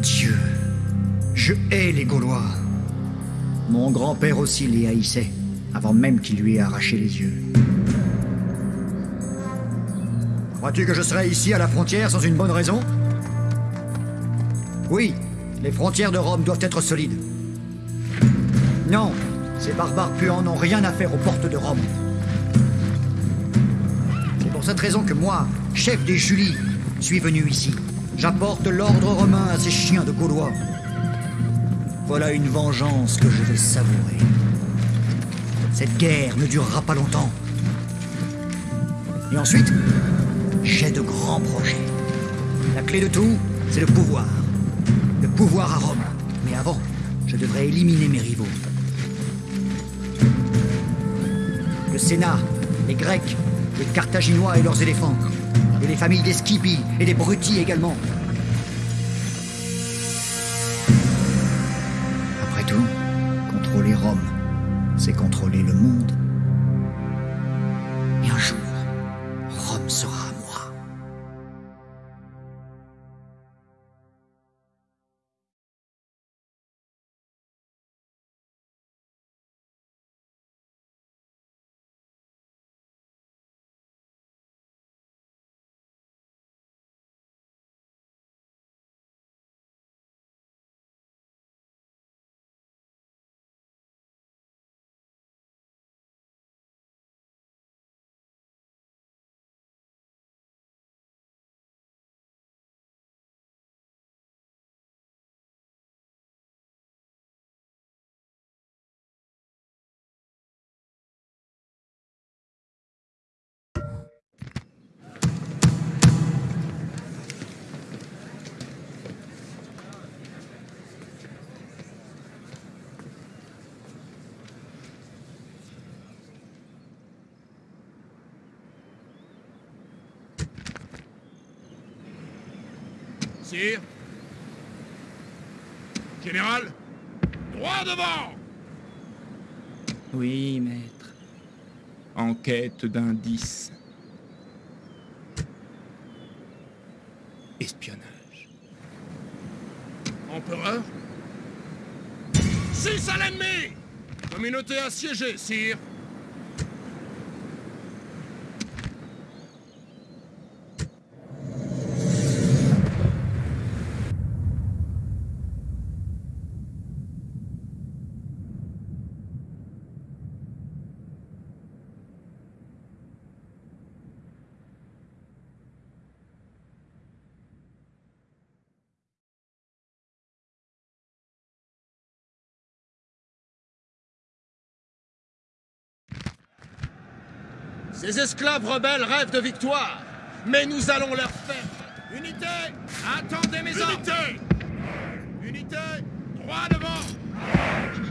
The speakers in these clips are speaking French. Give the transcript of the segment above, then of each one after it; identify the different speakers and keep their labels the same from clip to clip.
Speaker 1: Dieu. Je hais les Gaulois. Mon grand-père aussi les haïssait, avant même qu'il lui ait arraché les yeux. Crois-tu que je serais ici à la frontière sans une bonne raison? Oui, les frontières de Rome doivent être solides. Non, ces barbares puants n'ont rien à faire aux portes de Rome. C'est pour cette raison que moi, chef des Julies, suis venu ici. J'apporte l'ordre romain à ces chiens de Gaulois. Voilà une vengeance que je vais savourer. Cette guerre ne durera pas longtemps. Et ensuite, j'ai de grands projets. La clé de tout, c'est le pouvoir. Le pouvoir à Rome. Mais avant, je devrais éliminer mes rivaux. Le Sénat, les Grecs, les Carthaginois et leurs éléphants, et les familles des Scipii et des Bruti également.
Speaker 2: Sire Général Droit devant
Speaker 3: Oui, maître. Enquête d'indices. Espionnage.
Speaker 2: Empereur? Six à l'ennemi Communauté assiégée, sire Ces esclaves rebelles rêvent de victoire, mais nous allons leur faire. Unité. Attendez mes ordres Unité Unité Droit devant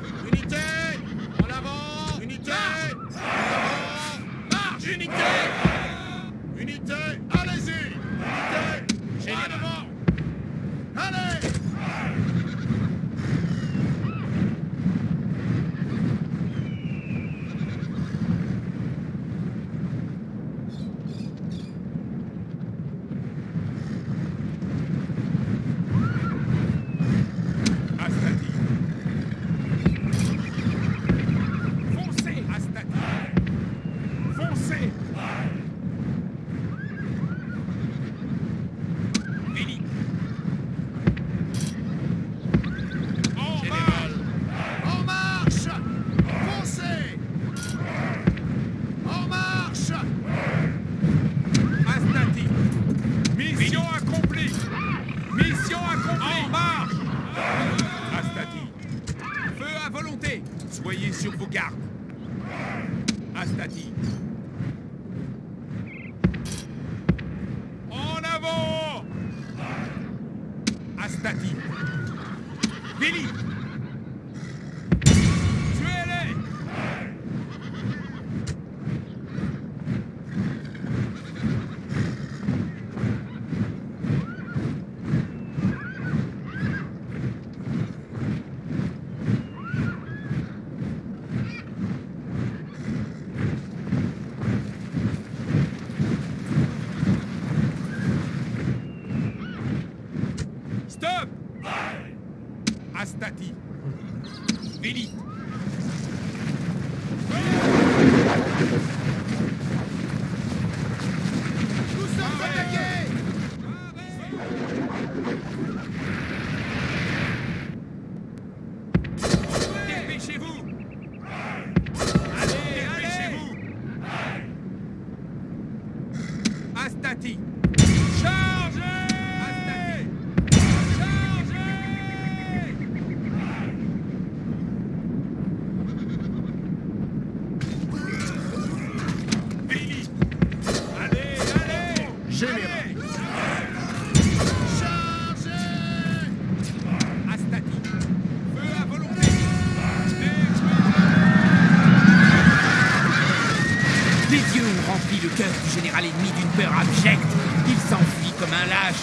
Speaker 4: du général ennemi d'une peur abjecte. Il s'enfuit comme un lâche.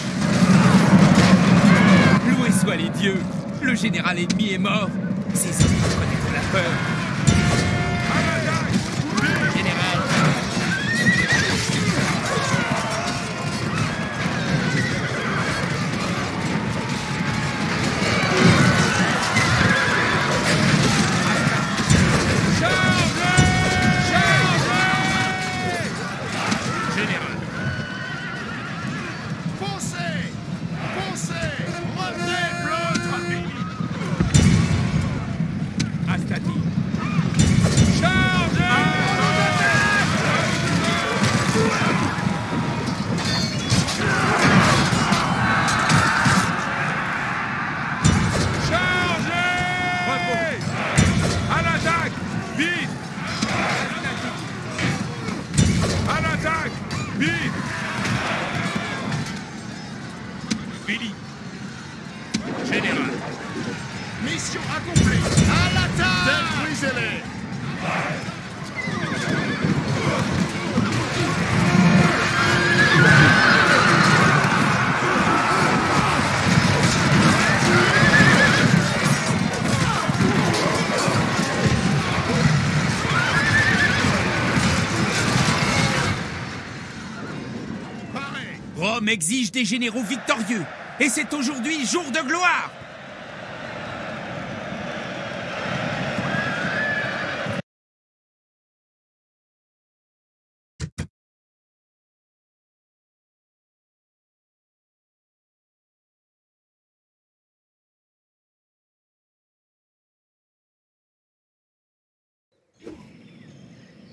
Speaker 4: Loués soient les dieux. Le général ennemi est mort. Ces hommes connaissent la peur. Des généraux victorieux. Et c'est aujourd'hui jour de gloire.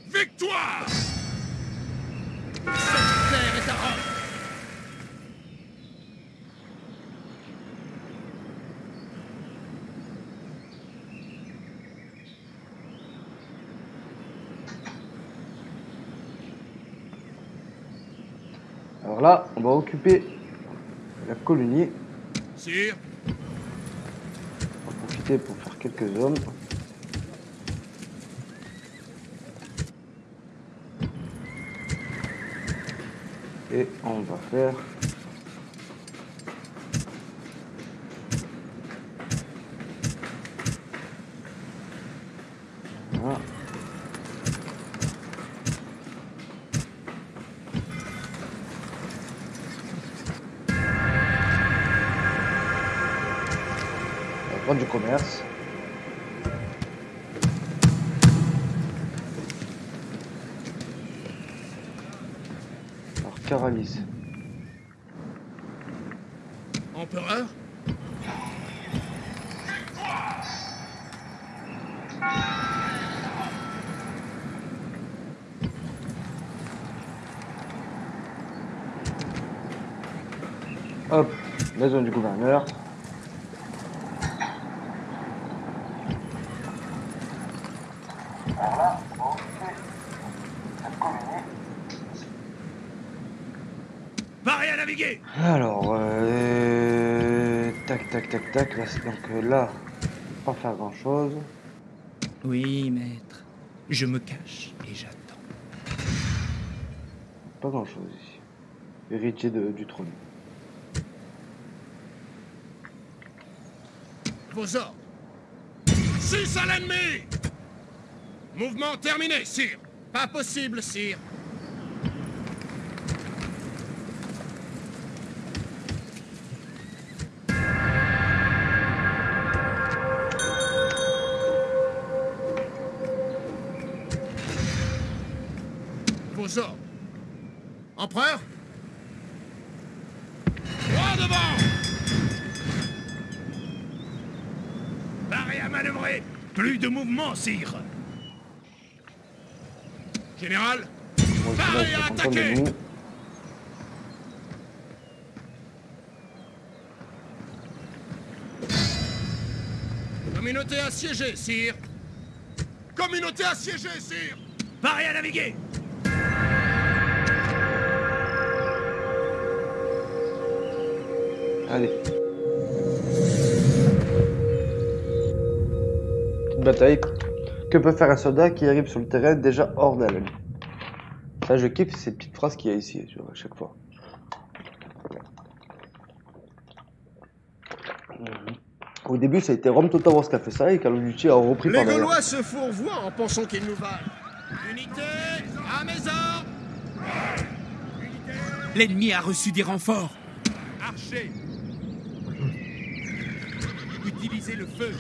Speaker 5: Victoire
Speaker 2: Cette terre est à Rome
Speaker 6: Alors là, on va occuper la colonie.
Speaker 5: Sire
Speaker 6: On va profiter pour faire quelques hommes. Et on va faire... Prendre du commerce. Alors, Caralis.
Speaker 2: Empereur?
Speaker 6: Hop, maison du gouverneur.
Speaker 2: Parez à naviguer
Speaker 6: Alors, euh, tac, tac. Là, c'est- donc euh, là, pas faire grand chose.
Speaker 4: Oui, maître. Je me cache et j'attends.
Speaker 6: Pas grand chose ici. Héritier de- du trône.
Speaker 2: Vos ordres Six à l'ennemi Mouvement terminé, sire Pas possible, sire
Speaker 4: de mouvement, sire.
Speaker 2: Général
Speaker 6: je
Speaker 2: à attaquer. Communauté assiégée, sire. Communauté assiégée, sire.
Speaker 4: Paré à naviguer.
Speaker 6: Allez. Bataille. Que peut faire un soldat qui arrive sur le terrain déjà hors d'haleine Ça, je kiffe ces petites phrases qu'il y a ici, tu vois, à chaque fois. Mhm. Au début, ça a été Rome Total Wars qui a fait ça et Call of Duty a repris
Speaker 2: Les
Speaker 6: par derrière.
Speaker 2: Gaulois se fourvoient en pensant qu'ils nous valent. Unité À mes ordres
Speaker 4: L'ennemi a reçu des renforts
Speaker 5: Archer Utilisez le feu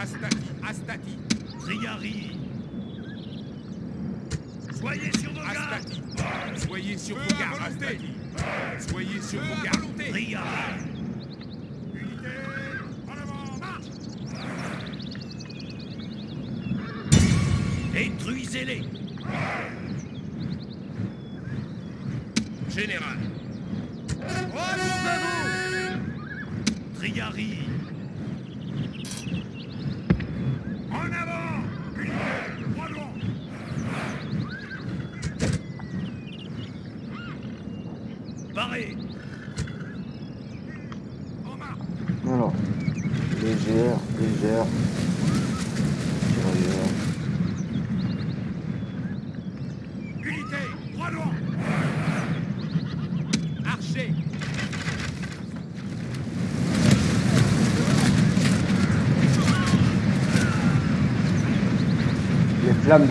Speaker 5: Astati, Astati.
Speaker 4: Triari Soyez sur vos gardes.
Speaker 5: Astati. Soyez sur vos gardes, Astati. Soyez sur vos gardes.
Speaker 4: Triari
Speaker 5: Unité En avant, marche
Speaker 4: Détruisez-les.
Speaker 2: Général Regroupez-vous
Speaker 4: Triari
Speaker 5: En avant Unité Droit devant
Speaker 4: Paré
Speaker 5: En marche
Speaker 6: Alors, légère, légère. Tirailleur.
Speaker 5: Unité Droit devant Archer
Speaker 6: Les flammes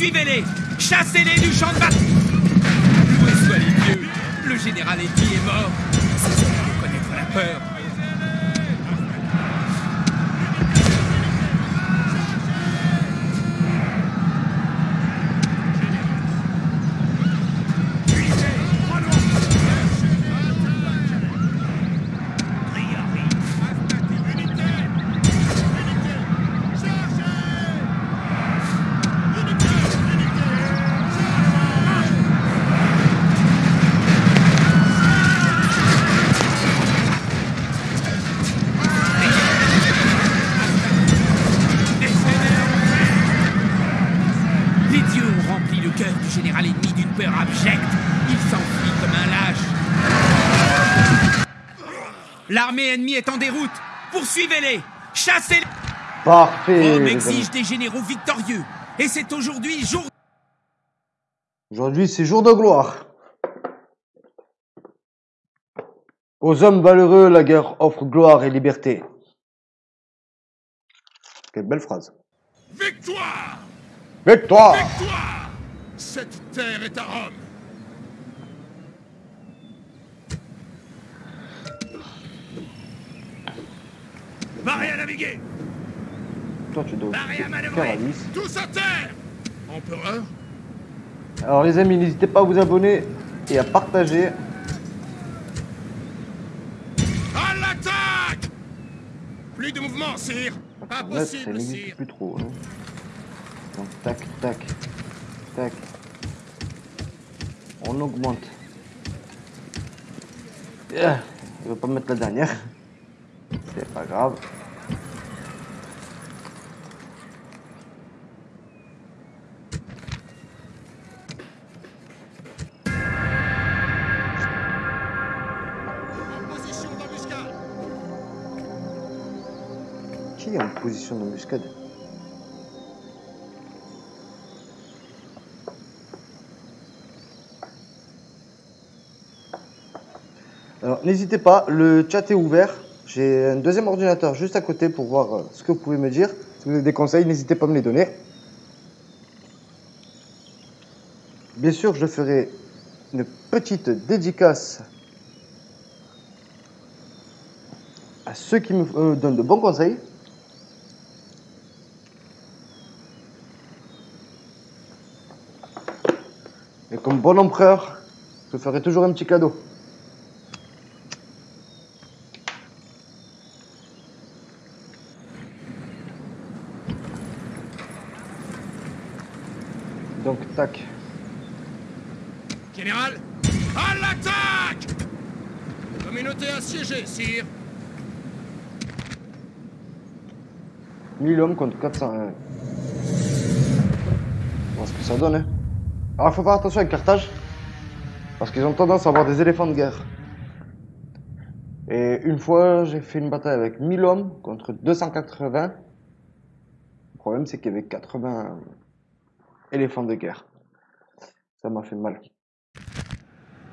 Speaker 4: Poursuivez-les Chassez-les du champ de bataille. Loué soient les dieux Le général ennemi est mort. C'est ça connaître la peur L'armée ennemie est en déroute. Poursuivez-les. Chassez-les.
Speaker 6: Parfait.
Speaker 4: Rome exige des généraux victorieux. Et c'est aujourd'hui jour
Speaker 6: Aujourd'hui, c'est jour de gloire. Aux hommes valeureux, la guerre offre gloire et liberté. Quelle belle phrase.
Speaker 2: Victoire
Speaker 6: Victoire
Speaker 2: Victoire Cette terre est à Rome. Marée à naviguer
Speaker 6: Toi, tu dois
Speaker 2: Marée à manœuvrer. Tous à terre Empereur
Speaker 6: Alors, les amis, n'hésitez pas à vous abonner et à partager.
Speaker 2: À l'attaque Plus de mouvement, sire Pas
Speaker 6: Là,
Speaker 2: sire
Speaker 6: plus trop. hein. Donc, tac, tac, tac. On augmente. Ah, Je vais pas mettre la dernière. C'est pas grave. Qui est en position d'embuscade? Alors n'hésitez pas, le chat est ouvert. J'ai un deuxième ordinateur juste à côté pour voir euh, ce que vous pouvez me dire. Si vous avez des conseils, n'hésitez pas à me les donner. Bien sûr, je ferai une petite dédicace à ceux qui me euh, donnent de bons conseils. Et comme bon empereur, je ferai toujours un petit cadeau.
Speaker 2: Général À l'attaque Communauté assiégée, sire
Speaker 6: 1000 hommes contre 401. On voit ce que ça donne. Hein. Alors, il faut faire attention avec Carthage. Parce qu'ils ont tendance à avoir des éléphants de guerre. Et une fois, j'ai fait une bataille avec 1000 hommes contre 280. Le problème, c'est qu'il y avait 80 éléphants de guerre. Ça m'a fait mal.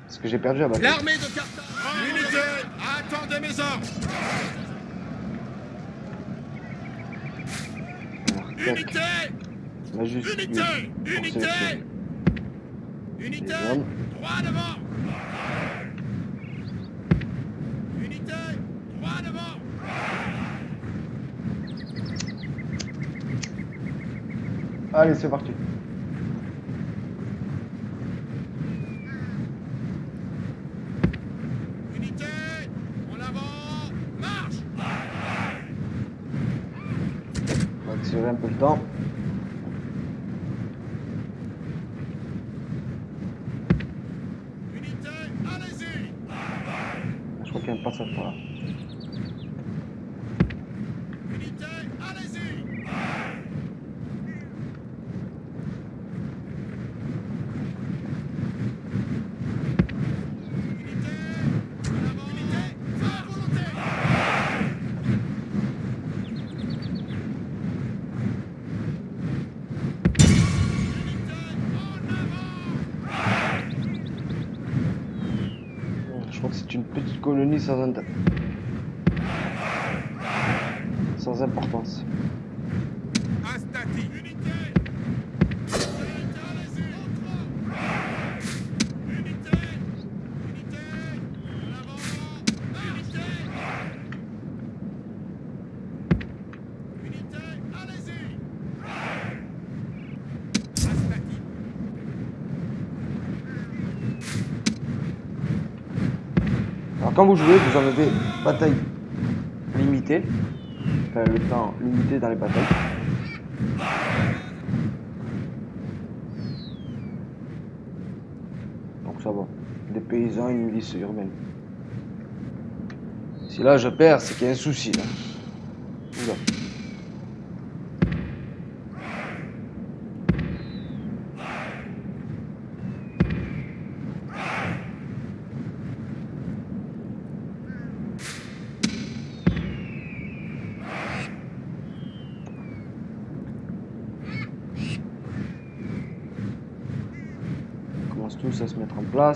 Speaker 6: Parce que j'ai perdu la bataille.
Speaker 2: L'armée de Carthage Unité Attendez mes ordres. Unité Unité
Speaker 6: pour
Speaker 2: Unité. Unité
Speaker 6: hommes.
Speaker 2: Droit devant Unité Droit devant
Speaker 6: Allez, c'est parti.
Speaker 2: Unité En avant Marche
Speaker 6: On va tirer un peu le temps.
Speaker 2: Unité Allez-y
Speaker 6: Je crois qu'il y a un passage par là.
Speaker 2: Unité Allez-y Unité En avant Unité Feu à volonté
Speaker 6: Je crois que c'est une petite colonie sans, int- sans importance.
Speaker 5: Astati.
Speaker 2: Unité Unité Allez-y Unité Unité En avant Unité Unité Allez-y
Speaker 5: Astati.
Speaker 6: Alors quand vous jouez, vous en avez bataille limitée. Enfin, le temps limité dans les batailles. Donc ça va. Des paysans, une milice urbaine. Si là je perds, c'est qu'il y a un souci là. tous à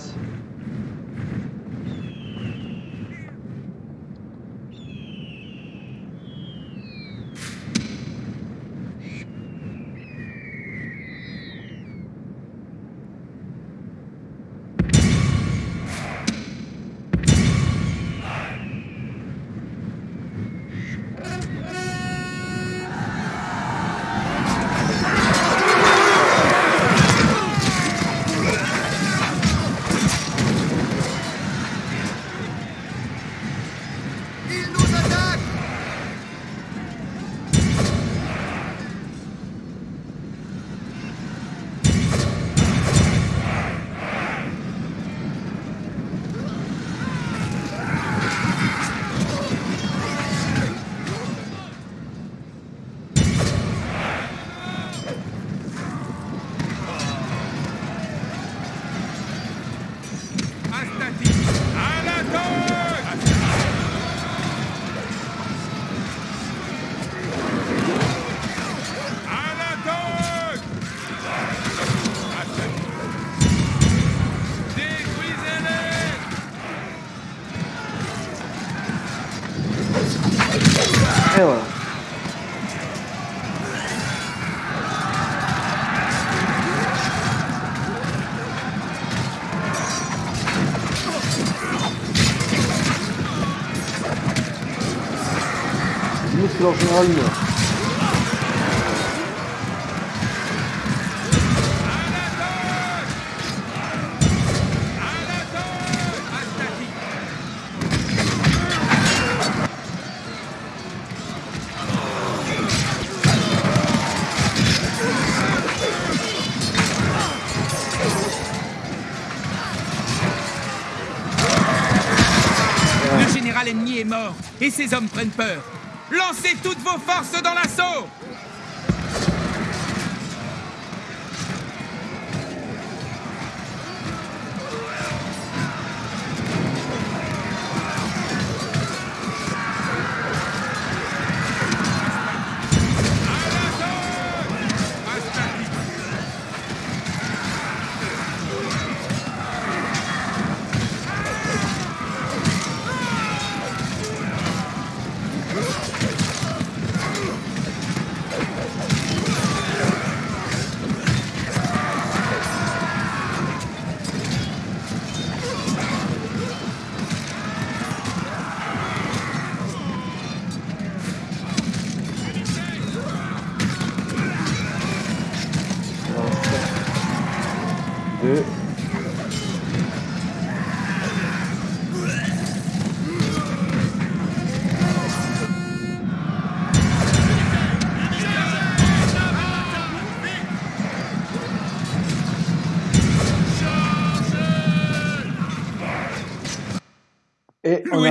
Speaker 6: général
Speaker 4: ennemi est mort et ses hommes prennent peur.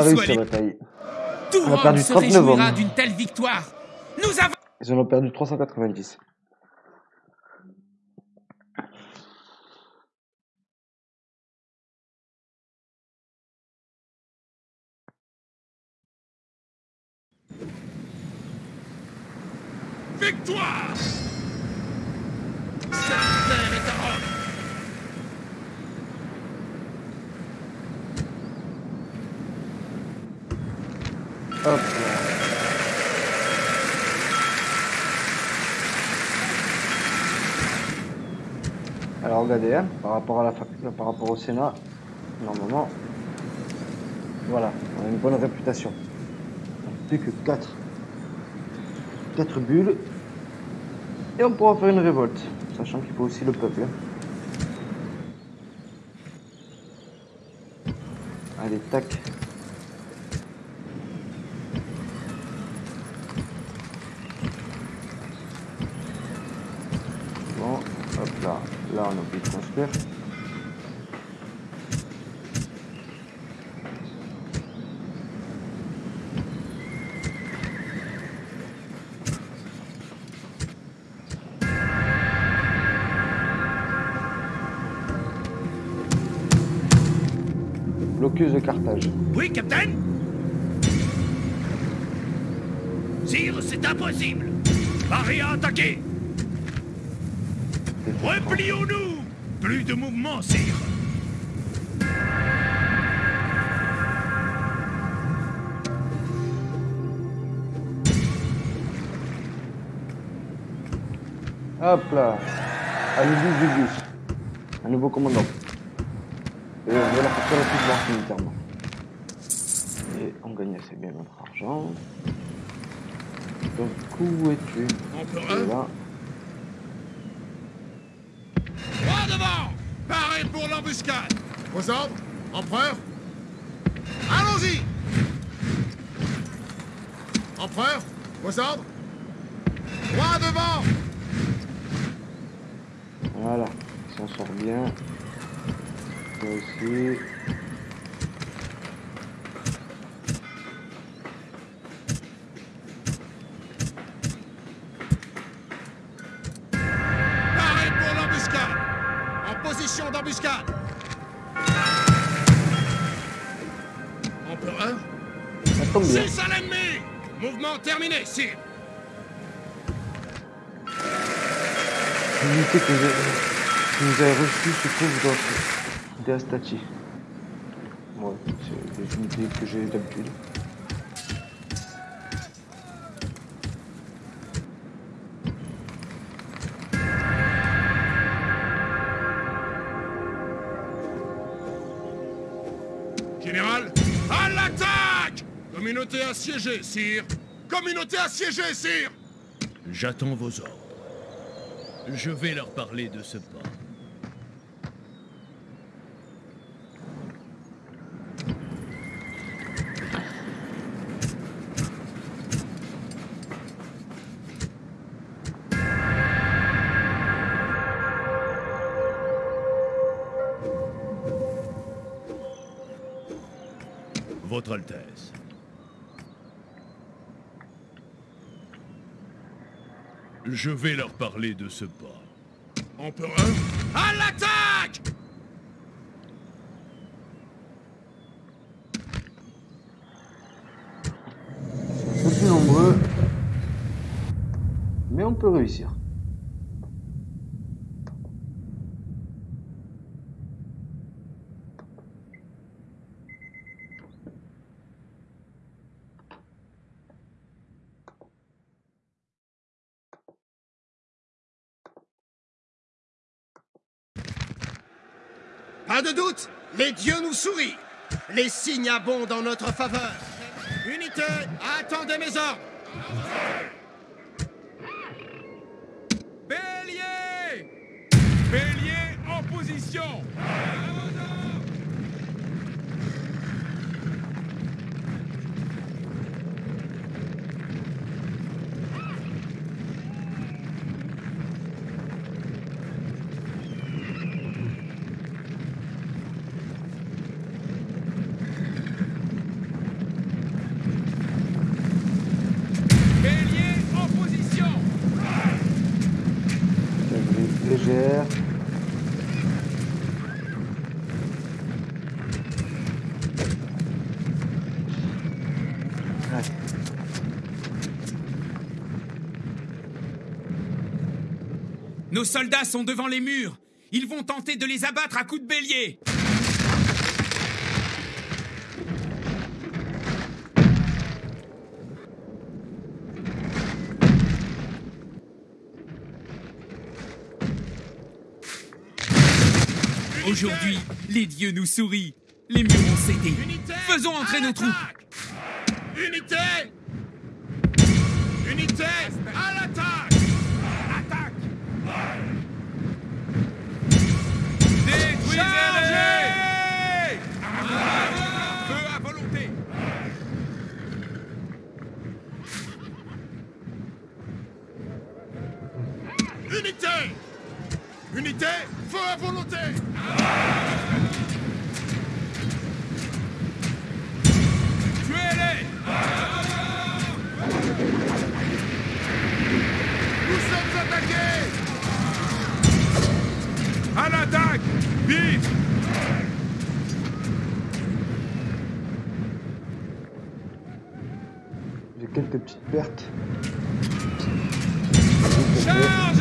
Speaker 6: La.
Speaker 4: Tout
Speaker 6: On a perdu
Speaker 4: se
Speaker 6: 39
Speaker 4: réjouira
Speaker 6: hommes.
Speaker 4: d'une telle victoire. Nous avons...
Speaker 6: Ils en ont perdu 390.
Speaker 2: Victoire
Speaker 6: Hop. Alors regardez, hein, par rapport à la par rapport au Sénat, normalement, voilà, on a une bonne réputation. Plus que 4. 4 bulles. Et on pourra faire une révolte, sachant qu'il faut aussi le peuple. hein. Allez, tac. Bon, hop là, on a construire. Blocus de Carthage.
Speaker 2: Oui, capitaine Sire, c'est impossible Paris a attaqué Replions-nous Plus de mouvement, sire
Speaker 6: Hop là. Allez-y, Julius. Un nouveau commandant. Et on va la faire la plus militairement. Et on gagne assez bien notre argent. Donc, où es-tu?
Speaker 2: Empereur
Speaker 6: Tu es là.
Speaker 2: Droit devant Pour l'embuscade Vos ordres, empereur Allons-y Empereur, vos ordres Droit devant
Speaker 6: Voilà. On sort bien. Ça aussi. Tombe bien.
Speaker 2: Six à l'ennemi Mouvement terminé, sire
Speaker 6: L'unité que, vous avez reçue se trouve dans des Astati. Ouais, c'est des unités que j'ai d'habitude.
Speaker 2: Communauté assiégée, sire Communauté assiégée, sire
Speaker 7: J'attends vos ordres. Je vais leur parler de ce pas. Je vais leur parler de ce pas.
Speaker 2: Empereur, à l'attaque
Speaker 6: plus nombreux. Mais on peut réussir.
Speaker 2: Pas de doute, les dieux nous sourient. Les signes abondent en notre faveur. Unité, attendez mes ordres.
Speaker 5: Bélier Bélier en position Bélier en position
Speaker 6: Cavalerie légère. Ouais.
Speaker 4: Nos soldats sont devant les murs. Ils vont tenter de les abattre à coups de bélier. Aujourd'hui, les dieux nous sourient. Les murs ont cédé.
Speaker 2: Unité,
Speaker 4: Faisons entrer nos troupes.
Speaker 2: Unité Unité, à l'attaque Attaque
Speaker 5: Détruisez-les Feu à volonté
Speaker 2: Unité Unité, feu à volonté.
Speaker 5: Tuez-les
Speaker 2: Nous sommes attaqués.
Speaker 5: À l'attaque Vite.
Speaker 6: J'ai quelques petites pertes.
Speaker 5: Chargez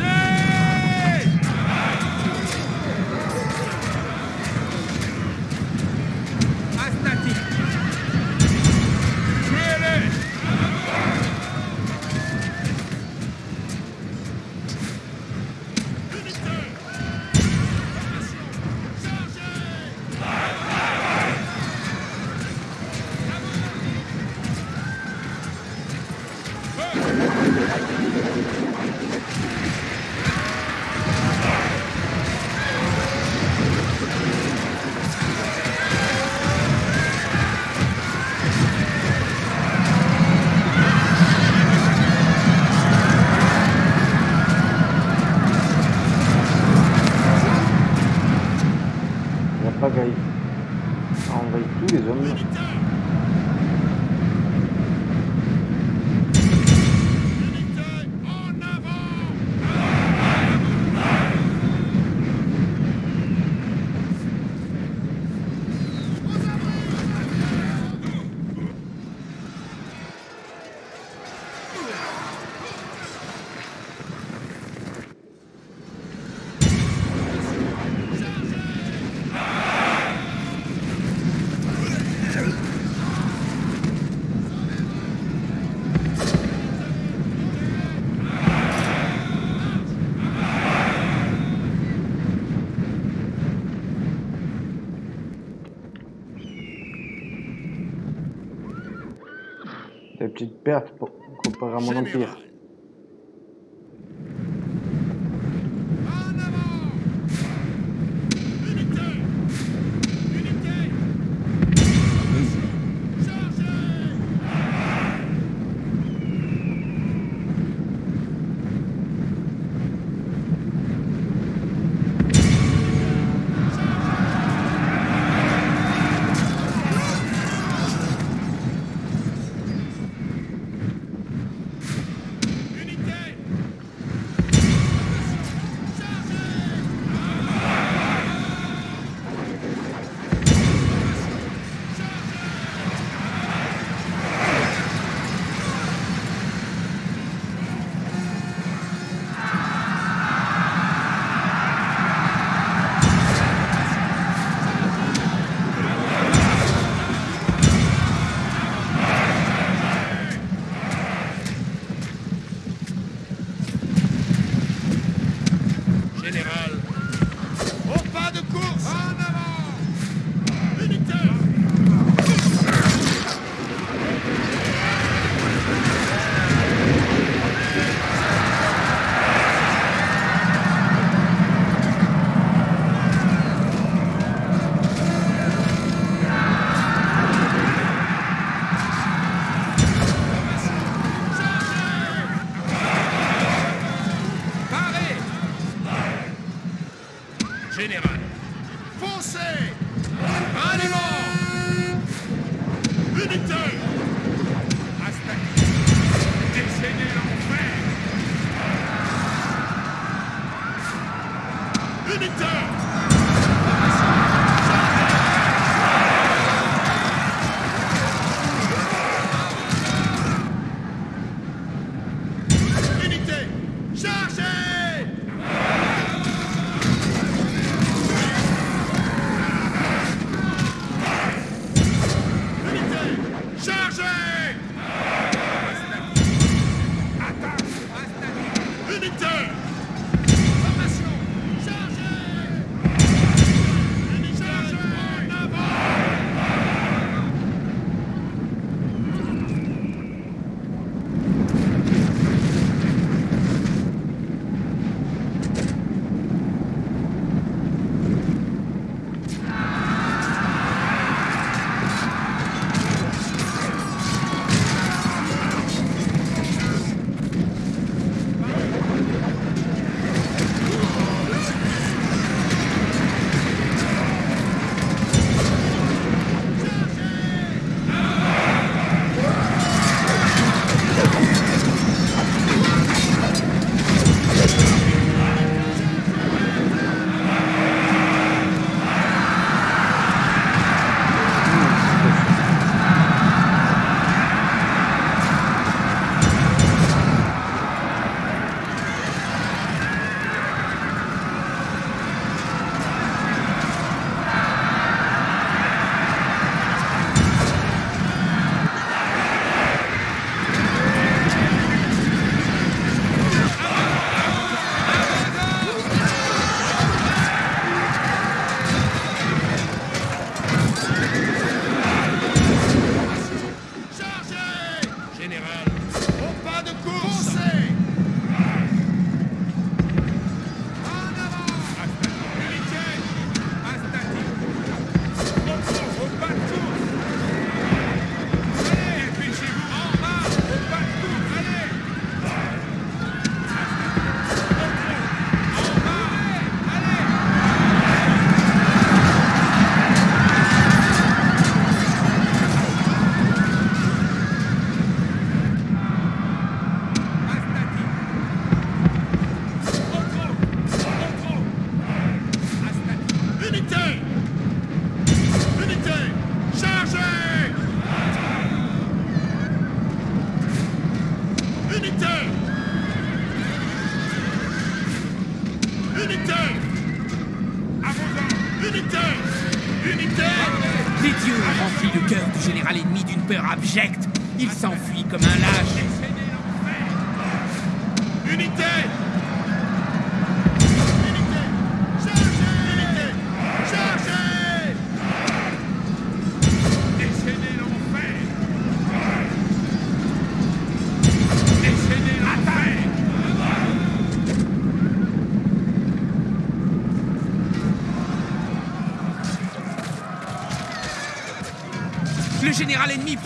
Speaker 2: Pertes pour comparé à mon empire.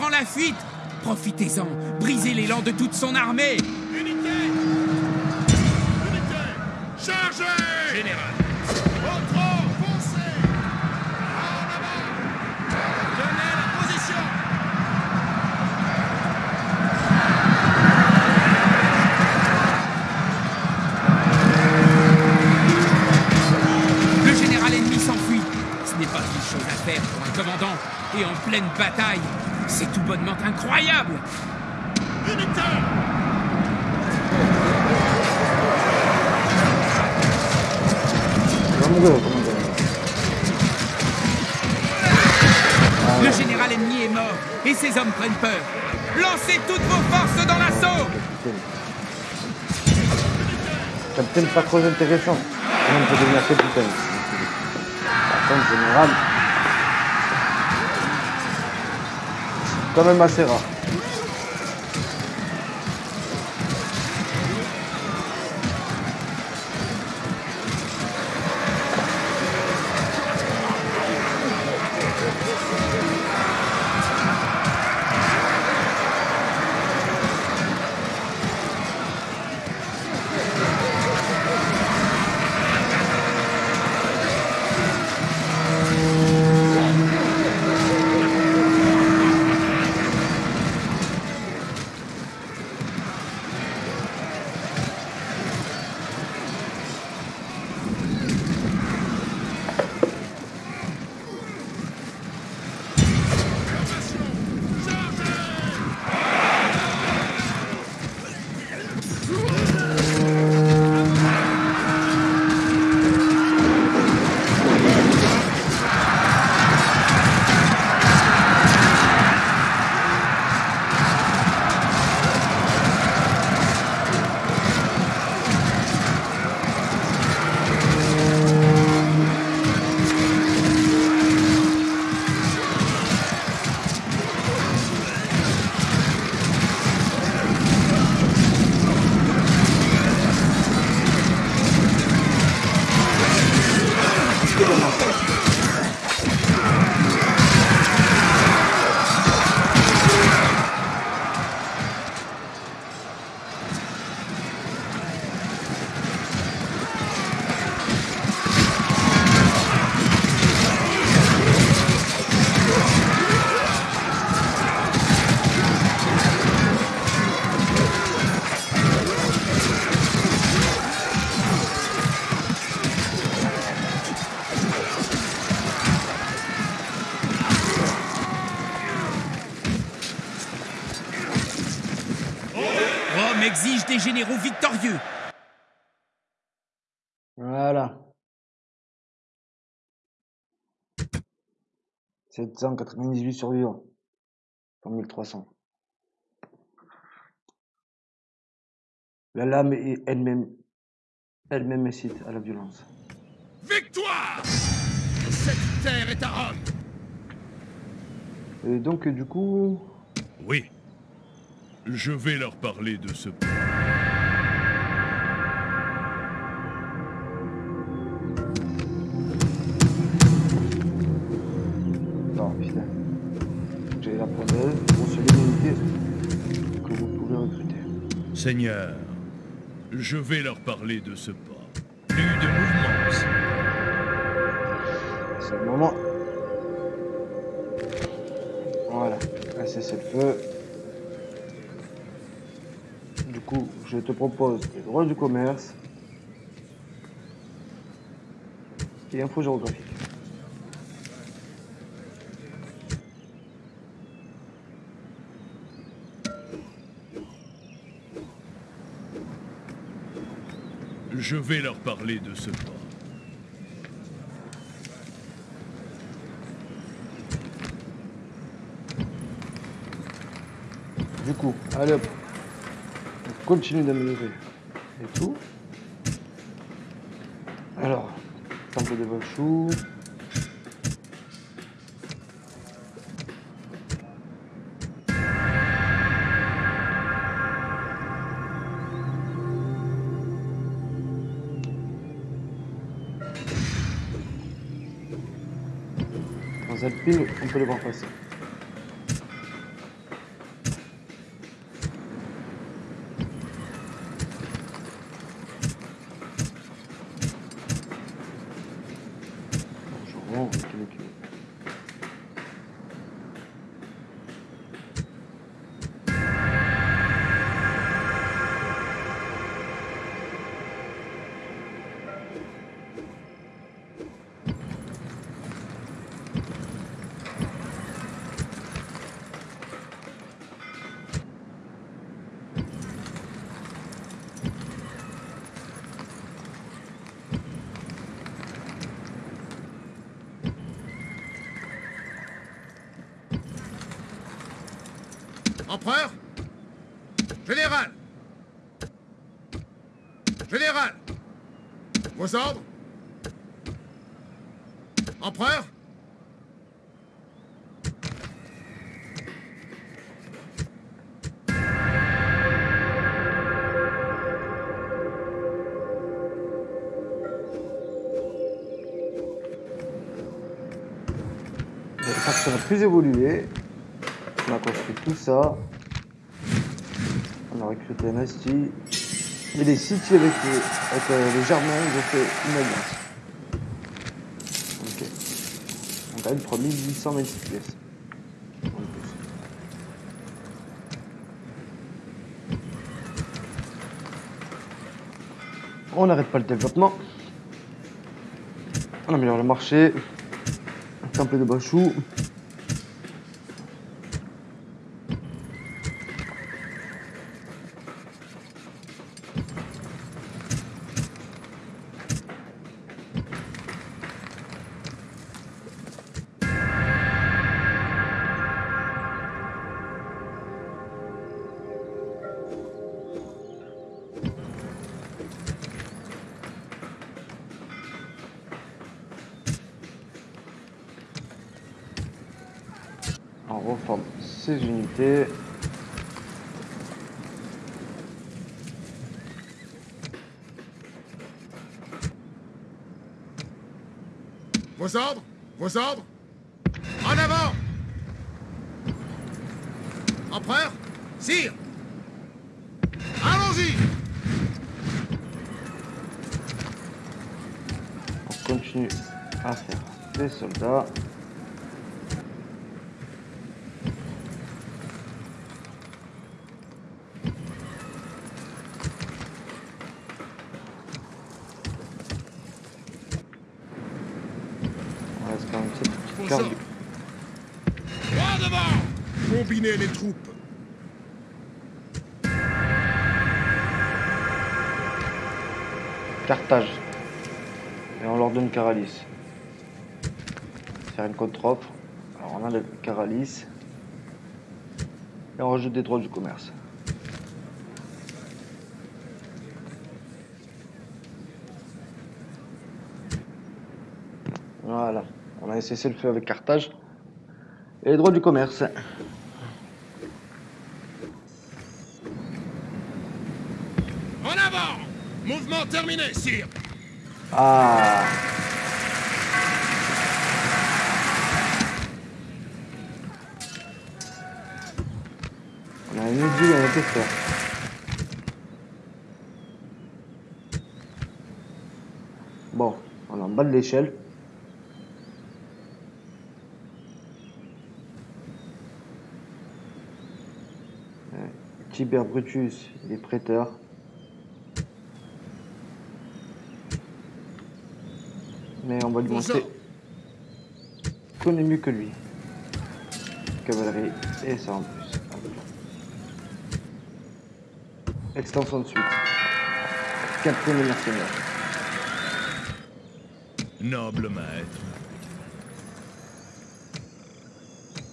Speaker 4: Prend la fuite. Profitez-en, brisez l'élan de toute son armée.
Speaker 2: Unité Unité Chargez
Speaker 5: Général,
Speaker 2: Au trot Foncez En avant Tenez la position
Speaker 4: Le général ennemi s'enfuit. Ce n'est pas une chose à faire pour un commandant. Et en pleine bataille, bonnement incroyable. Le général ennemi est mort et ses hommes prennent peur. Lancez toutes vos forces dans l'assaut
Speaker 6: Capitaine. Pas trop intéressant. On peut devenir capitaine Par contre, général. Quand même assez rare.
Speaker 4: Exige des généraux victorieux.
Speaker 6: Voilà. 798 survivants. Sur 1300. La lame est elle-même elle-même incite à la violence.
Speaker 2: Victoire Cette terre est à Rome
Speaker 6: Et donc, du coup,
Speaker 7: Oui. Je vais leur parler de ce plan.
Speaker 6: non, putain. J'ai la preuve pour se que vous pouvez recruter.
Speaker 7: Seigneur, je vais leur parler de ce pas. Plus de mouvement.
Speaker 6: C'est le moment. Voilà, un cessez-le-feu. Du coup, je te propose les droits du commerce et info géographique.
Speaker 7: Je vais leur parler de ce port.
Speaker 6: Du coup, allez hop. On continue d'améliorer et tout. Alors, temple de Vachou. Dans Alpine, on peut les voir passer. Le faction a plus évolué. On a construit tout ça. On a recruté Nasty. Et les cités avec, les, avec euh, les Germains, ils ont fait une alliance. Ok. On gagne 3826 pièces. On n'arrête pas le développement. On améliore le marché. Temple de Bachou.
Speaker 2: Vos ordres En avant Empereur Sire Allons-y
Speaker 6: On continue à faire des soldats. On reste quand même cette petite
Speaker 2: Bon
Speaker 6: carte.
Speaker 2: sang. Droit les troupes
Speaker 6: Carthage. Et on leur donne Caralis. Faire une contre-offre. Alors on enlève Caralis. Et on rajoute des droits du commerce. Voilà. On a cessé le feu avec Carthage. Et les droits du commerce.
Speaker 2: En avant Mouvement terminé, sire
Speaker 6: Ah On a une autre a tout faire. Bon, on est en bas de l'échelle. Tiber Brutus, il est prêteur. Mais on va lui montrer qu'on est mieux que lui. Cavalerie et ça en plus. Extension de suite. Quatrième mercenaire.
Speaker 7: Noble maître.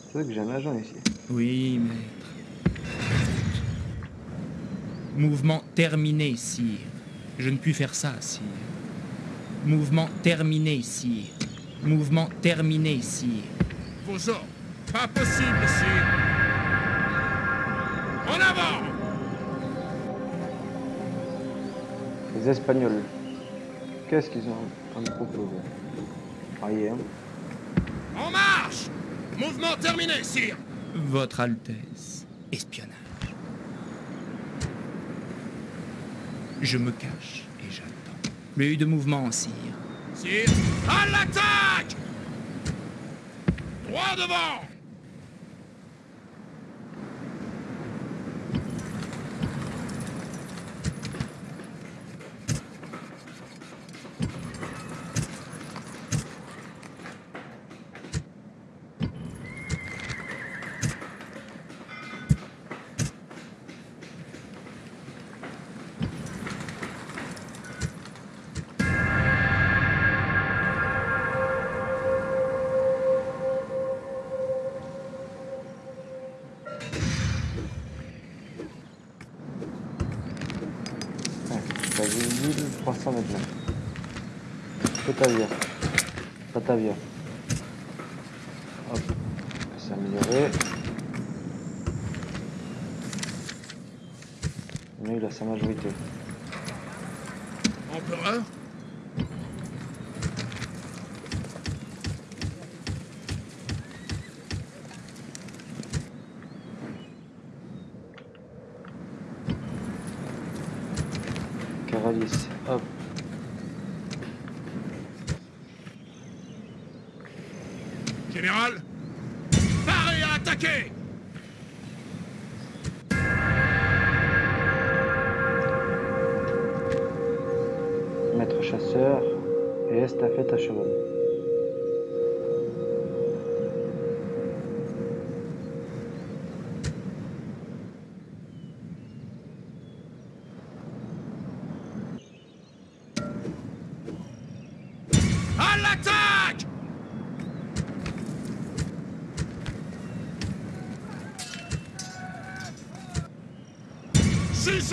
Speaker 6: C'est vrai que j'ai un agent ici.
Speaker 3: Oui, maître.
Speaker 4: Mouvement terminé, sire. Je ne puis faire ça, sire. Mouvement terminé, sire. Mouvement terminé, sire.
Speaker 2: Vos ordres. Pas possible, sire. En avant
Speaker 6: Les Espagnols. Qu'est-ce qu'ils ont à me proposer? Rien.
Speaker 2: En marche Mouvement terminé, sire
Speaker 4: Votre Altesse. Espionnage. Je me cache j'attends. Plus de mouvement, sire.
Speaker 2: Sire, à l'attaque Droit devant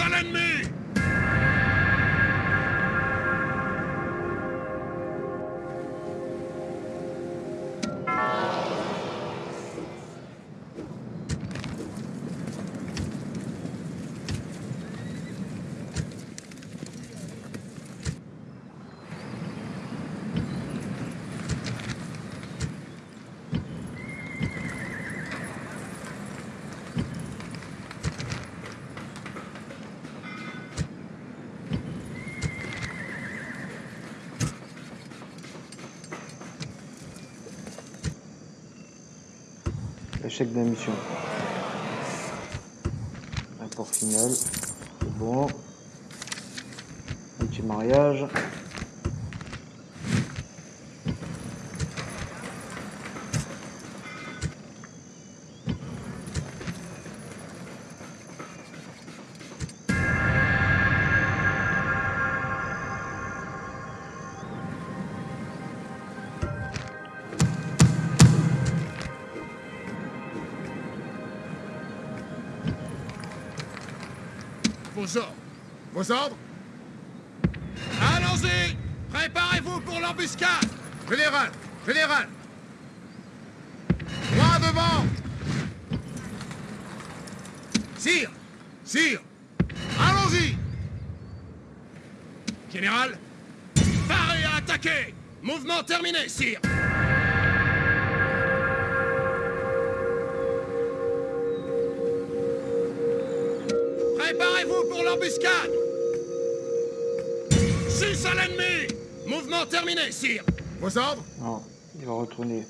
Speaker 2: à l'ennemi
Speaker 6: Échec de la. Rapport final. C'est bon. Petit mariage.
Speaker 2: Vos ordres Allons-y. Préparez-vous pour l'embuscade. Général Général. Droit devant. Sire Sire. Allons-y. Général Parez à attaquer. Mouvement terminé, sire Six à l'ennemi Mouvement terminé, sire Vos ordres
Speaker 6: Non, il va retourner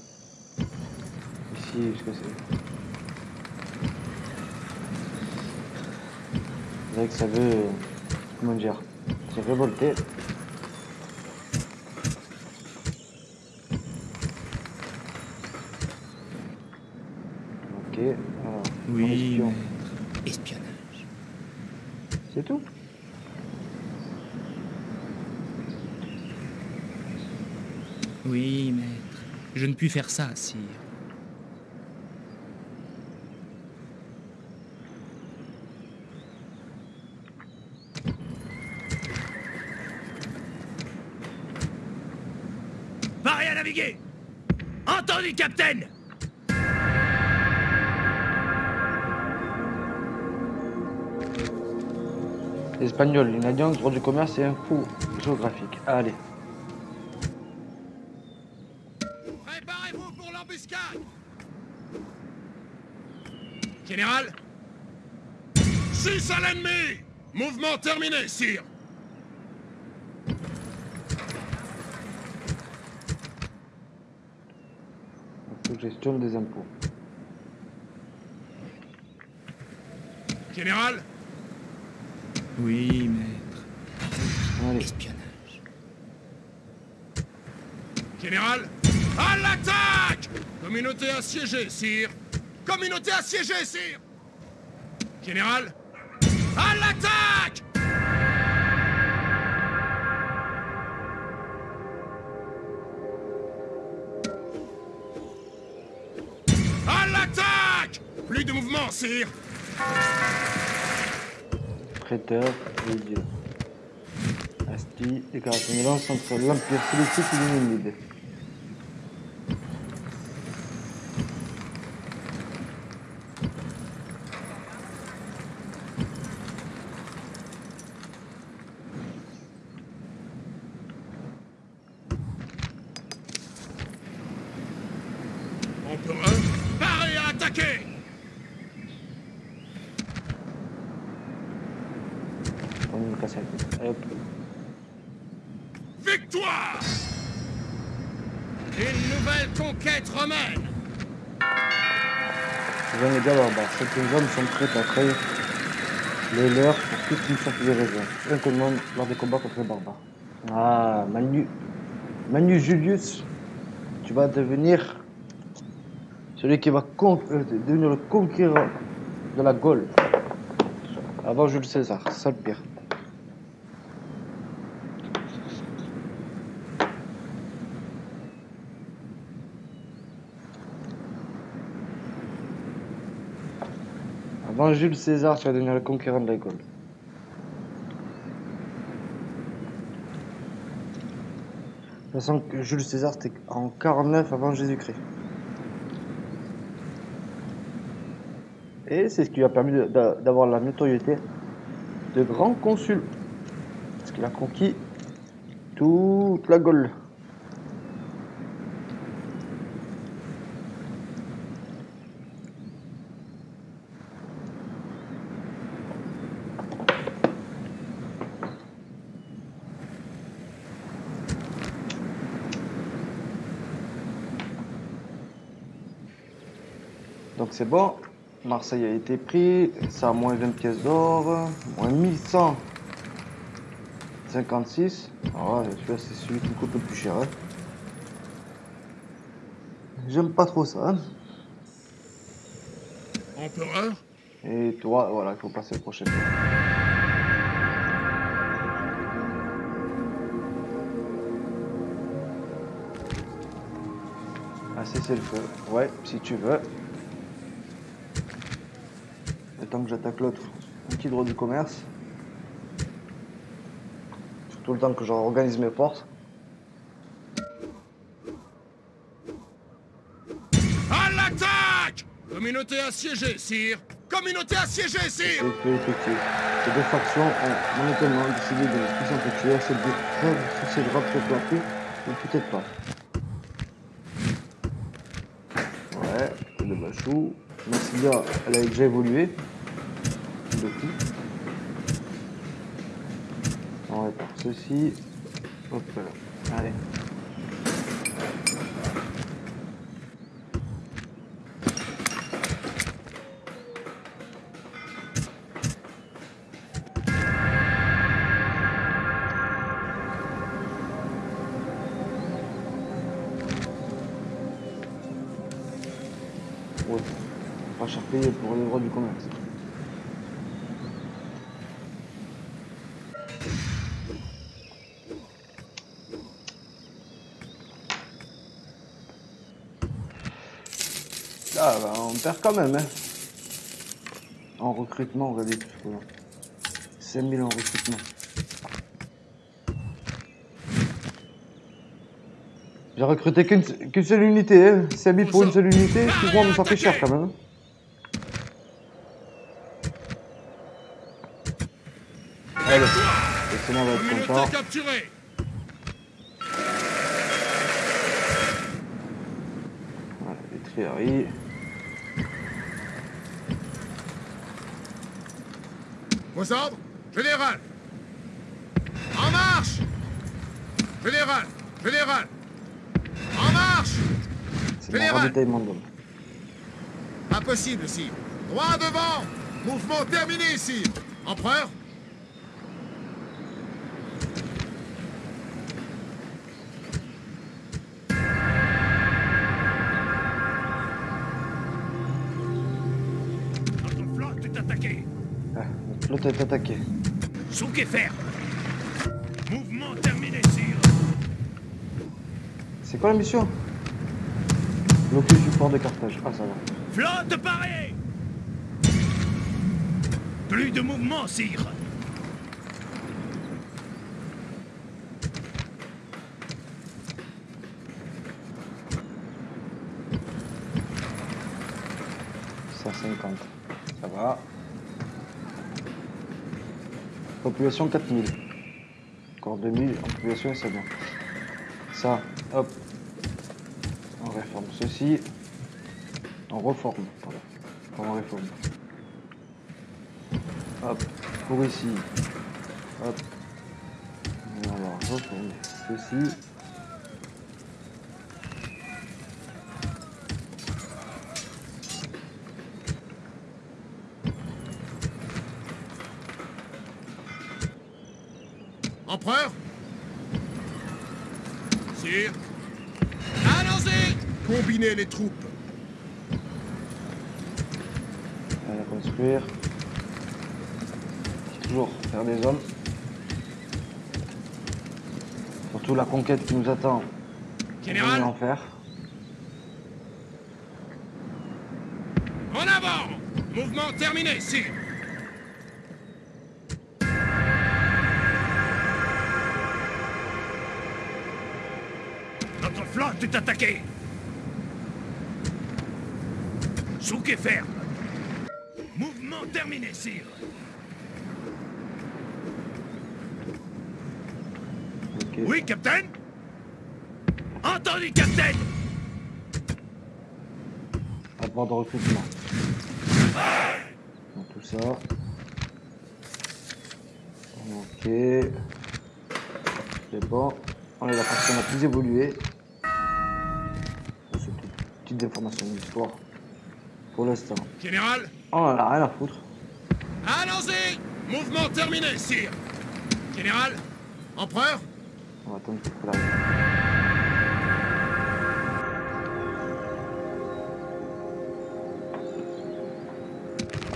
Speaker 6: ici que c'est. C'est vrai que ça veut. Comment dire C'est révolté. Ok, alors.
Speaker 4: Oui. Espionnage.
Speaker 6: C'est tout
Speaker 4: pu faire ça, sire Parez à naviguer Entendu, capitaine
Speaker 6: Espagnol, une alliance, droit du commerce et un coup géographique. Allez.
Speaker 2: Général 6 à l'ennemi Mouvement terminé, sire
Speaker 6: Gestion des impôts.
Speaker 2: Général
Speaker 3: Oui, maître.
Speaker 6: Allez.
Speaker 3: Espionnage.
Speaker 2: Général À l'attaque Communauté assiégée, sire Communauté assiégée, sire. Général À l'attaque! À l'attaque! Plus de mouvement, sire.
Speaker 6: Prêteur et dieu. Asti, de lance entre l'Empire Celtique et l'Unimide.
Speaker 2: Empereur Parez à attaquer
Speaker 6: On me casse la tête. Allez, hop.
Speaker 2: Victoire Une nouvelle conquête romaine
Speaker 6: Je viens de dire barbares. Certains hommes sont les leurs pour toute mission plus raison. Un commande lors des combats contre les barbares. Ah, Manu. Manu Julius, tu vas devenir celui qui va euh, devenir le conquérant de la Gaule. Avant Jules César, c'est ça le pire. Jules César, tu vas devenir le conquérant de la Gaule. De toute façon, Jules César, c'était en 49 avant Jésus-Christ. Et c'est ce qui lui a permis d'avoir la notoriété de grand consul. Parce qu'il a conquis toute la Gaule. Donc c'est bon. Marseille a été pris. Ça a moins 20 pièces d'or. Moins 1156. Ah, celui-là, c'est celui qui coûte le plus cher. hein. J'aime pas trop ça. hein.
Speaker 2: Empereur
Speaker 6: Et toi, voilà, il faut passer au prochain tour. Ah, c'est le feu. Ouais, si tu veux. Le temps que j'attaque l'autre, petit droit du commerce. Surtout le temps que j'organise mes forces.
Speaker 2: À l'attaque Communauté assiégée, sire Communauté assiégée, sire
Speaker 6: Effet effectif. Ces deux factions ont momentanément décidé de ne plus s'entretuer. Cette trêve succédera peut-être après, mais peut-être pas. Ouais, le Bachou. Massilia, elle a déjà évolué. On répare ceci. Hop là. Allez. Perd quand même hein. En recrutement, regardez tout ce qu'on a. 5000 en recrutement. J'ai recruté qu'une seule unité, hein. 5000 pour une seule unité, excuse-moi, mais ça fait cher quand même. hein. Allez, laissez-moi va être content. Voilà, les trieries.
Speaker 2: Vos ordres Général. En marche. Général Général. En marche. Général. Impossible, sire. Droit devant. Mouvement terminé, sire. Empereur
Speaker 7: flotte est attaquée.
Speaker 6: Ah, notre flotte est attaquée.
Speaker 7: Souk et fer. Mouvement terminé, sire.
Speaker 6: C'est quoi la mission? Bloquer du port de Carthage. Ah, ça va.
Speaker 7: Flotte parée. Plus de mouvement, sire.
Speaker 6: « 150. Ça va. Population 4000. Encore 2000 en population, c'est bon. Ça, hop. On réforme ceci. On reforme. Pardon. On réforme. Hop. Pour ici. Hop. On va reformer ceci.
Speaker 2: Empereur Sire Allons-y Les troupes.
Speaker 6: On va construire. Toujours faire des hommes. Surtout la conquête qui nous attend.
Speaker 2: Général.
Speaker 6: en faire.
Speaker 2: En avant Mouvement terminé, sire.
Speaker 7: Notre flotte est attaquée. Souk et fer. Mouvement terminé, sire. Oui, capitaine Entendu, capitaine
Speaker 6: Rapport de recrutement. Donc, tout ça. Ok. C'est bon. On est la partie la plus évoluée. C'est toutes petites informations d'histoire. Pour l'instant.
Speaker 2: Général
Speaker 6: On en a rien à foutre.
Speaker 2: Allons-y Mouvement terminé, sire. Général Empereur
Speaker 6: On va attendre qu'il arrive.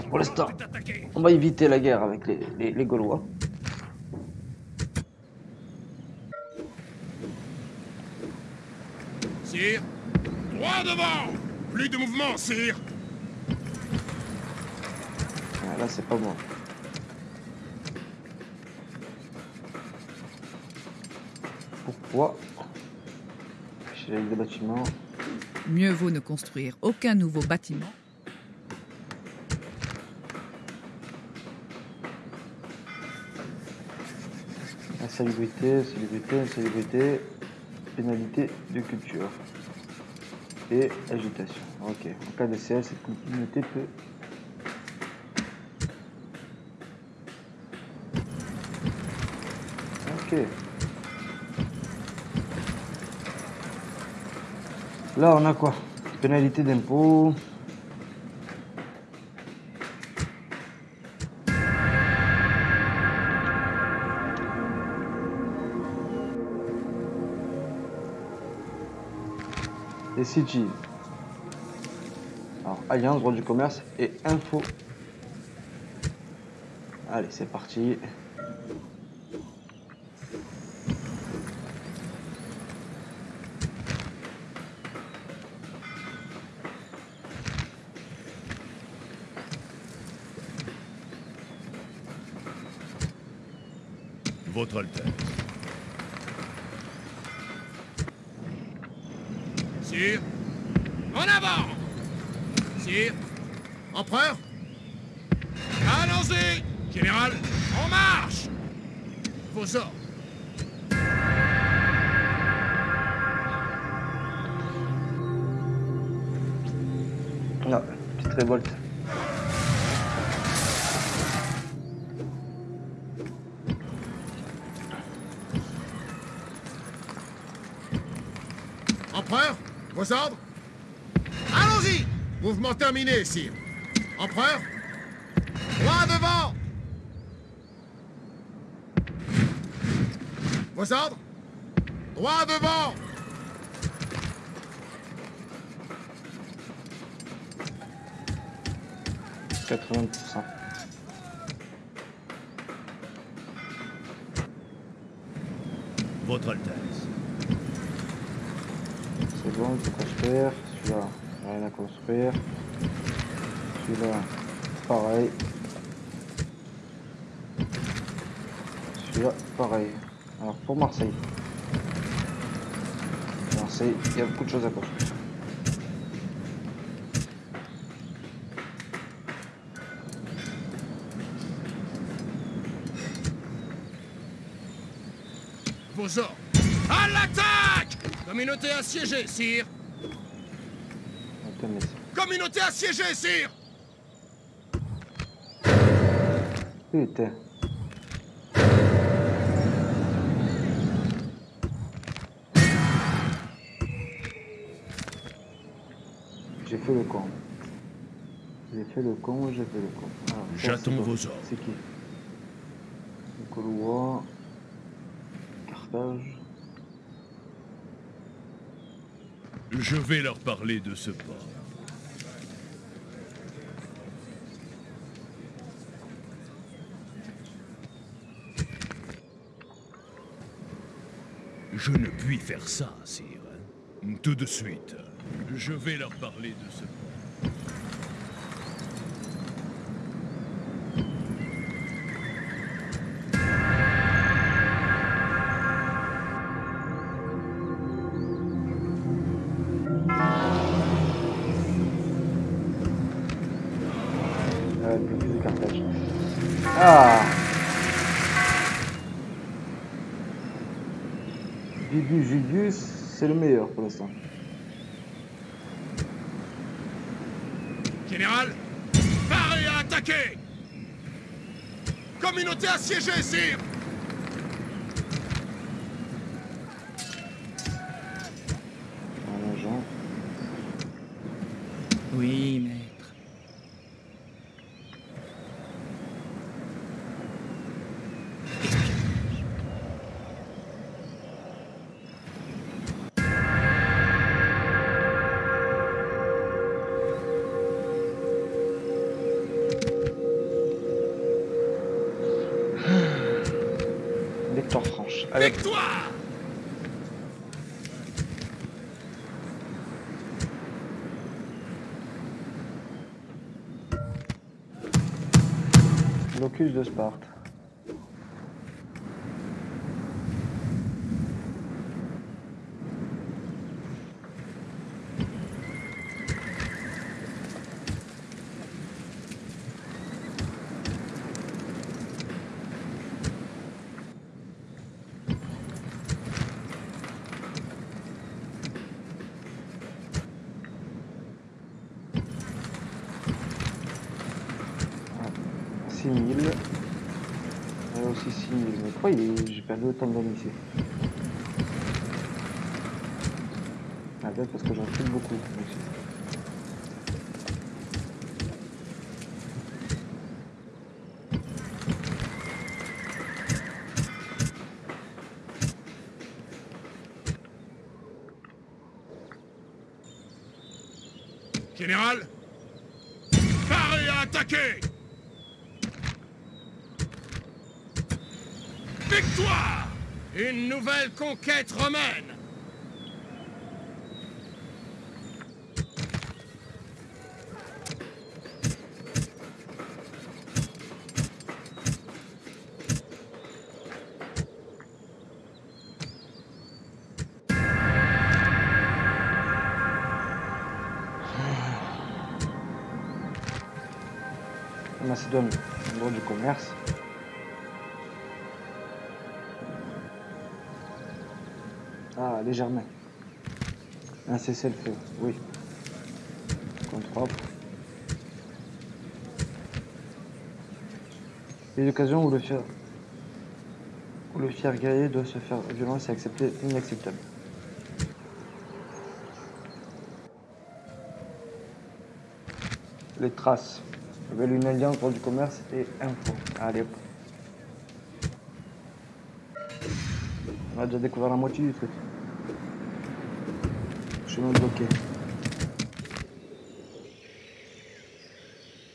Speaker 6: Pour l'instant, on va éviter la guerre avec les, les- les Gaulois.
Speaker 2: Sire Droit devant Plus de mouvement, sire
Speaker 6: là, c'est pas bon. Pourquoi J'ai des bâtiments.
Speaker 8: Mieux vaut ne construire aucun nouveau bâtiment
Speaker 6: Insalubrité, salubrité, insalubrité, pénalité de culture. Et agitation. Ok. En cas de CL, cette communauté peut. Là, on a quoi? Pénalité d'impôt. Les sigils. Alors, Alliance, droit du commerce et info. Allez, c'est parti.
Speaker 7: Votre
Speaker 2: terminé, sire. Empereur Droit devant Vos ordres Droit devant
Speaker 6: 80%.
Speaker 7: Votre Altesse.
Speaker 6: C'est bon, il faut construire. Celui-là, rien à construire. Celui-là, pareil. Celui-là, pareil. Alors pour Marseille. Marseille, il y a beaucoup de choses à construire.
Speaker 2: Ordres À l'attaque Communauté assiégée, sire Communauté assiégée, sire
Speaker 6: Putain. J'ai fait le con. J'ai fait le con, j'ai fait le con. Ça,
Speaker 7: J'attends vos ordres.
Speaker 6: C'est qui Gaulois. Carthage.
Speaker 7: Je vais leur parler de ce pas. Je ne puis faire ça, sire. Tout de suite. Je vais leur parler de ce.
Speaker 6: Euh. Ah Bibu Julius, c'est le meilleur pour l'instant.
Speaker 2: Général Communauté assiégée, sire
Speaker 6: de Sparte. Ah, 6000. Et aussi 6000. Mais pourquoi j'ai perdu autant d'hommes ici Ah, peut-être parce que j'en file beaucoup. aussi.
Speaker 2: Général Paré à attaquer Victoire Une nouvelle conquête romaine
Speaker 6: Germains. Un cessez-le-feu, oui. Contre offre. Les occasions où le fier, où le fier guerrier doit se faire violence et accepter inacceptable. Les traces. Nouvelle une alliance droit du commerce et info. Allez hop. On a déjà découvert la moitié du truc.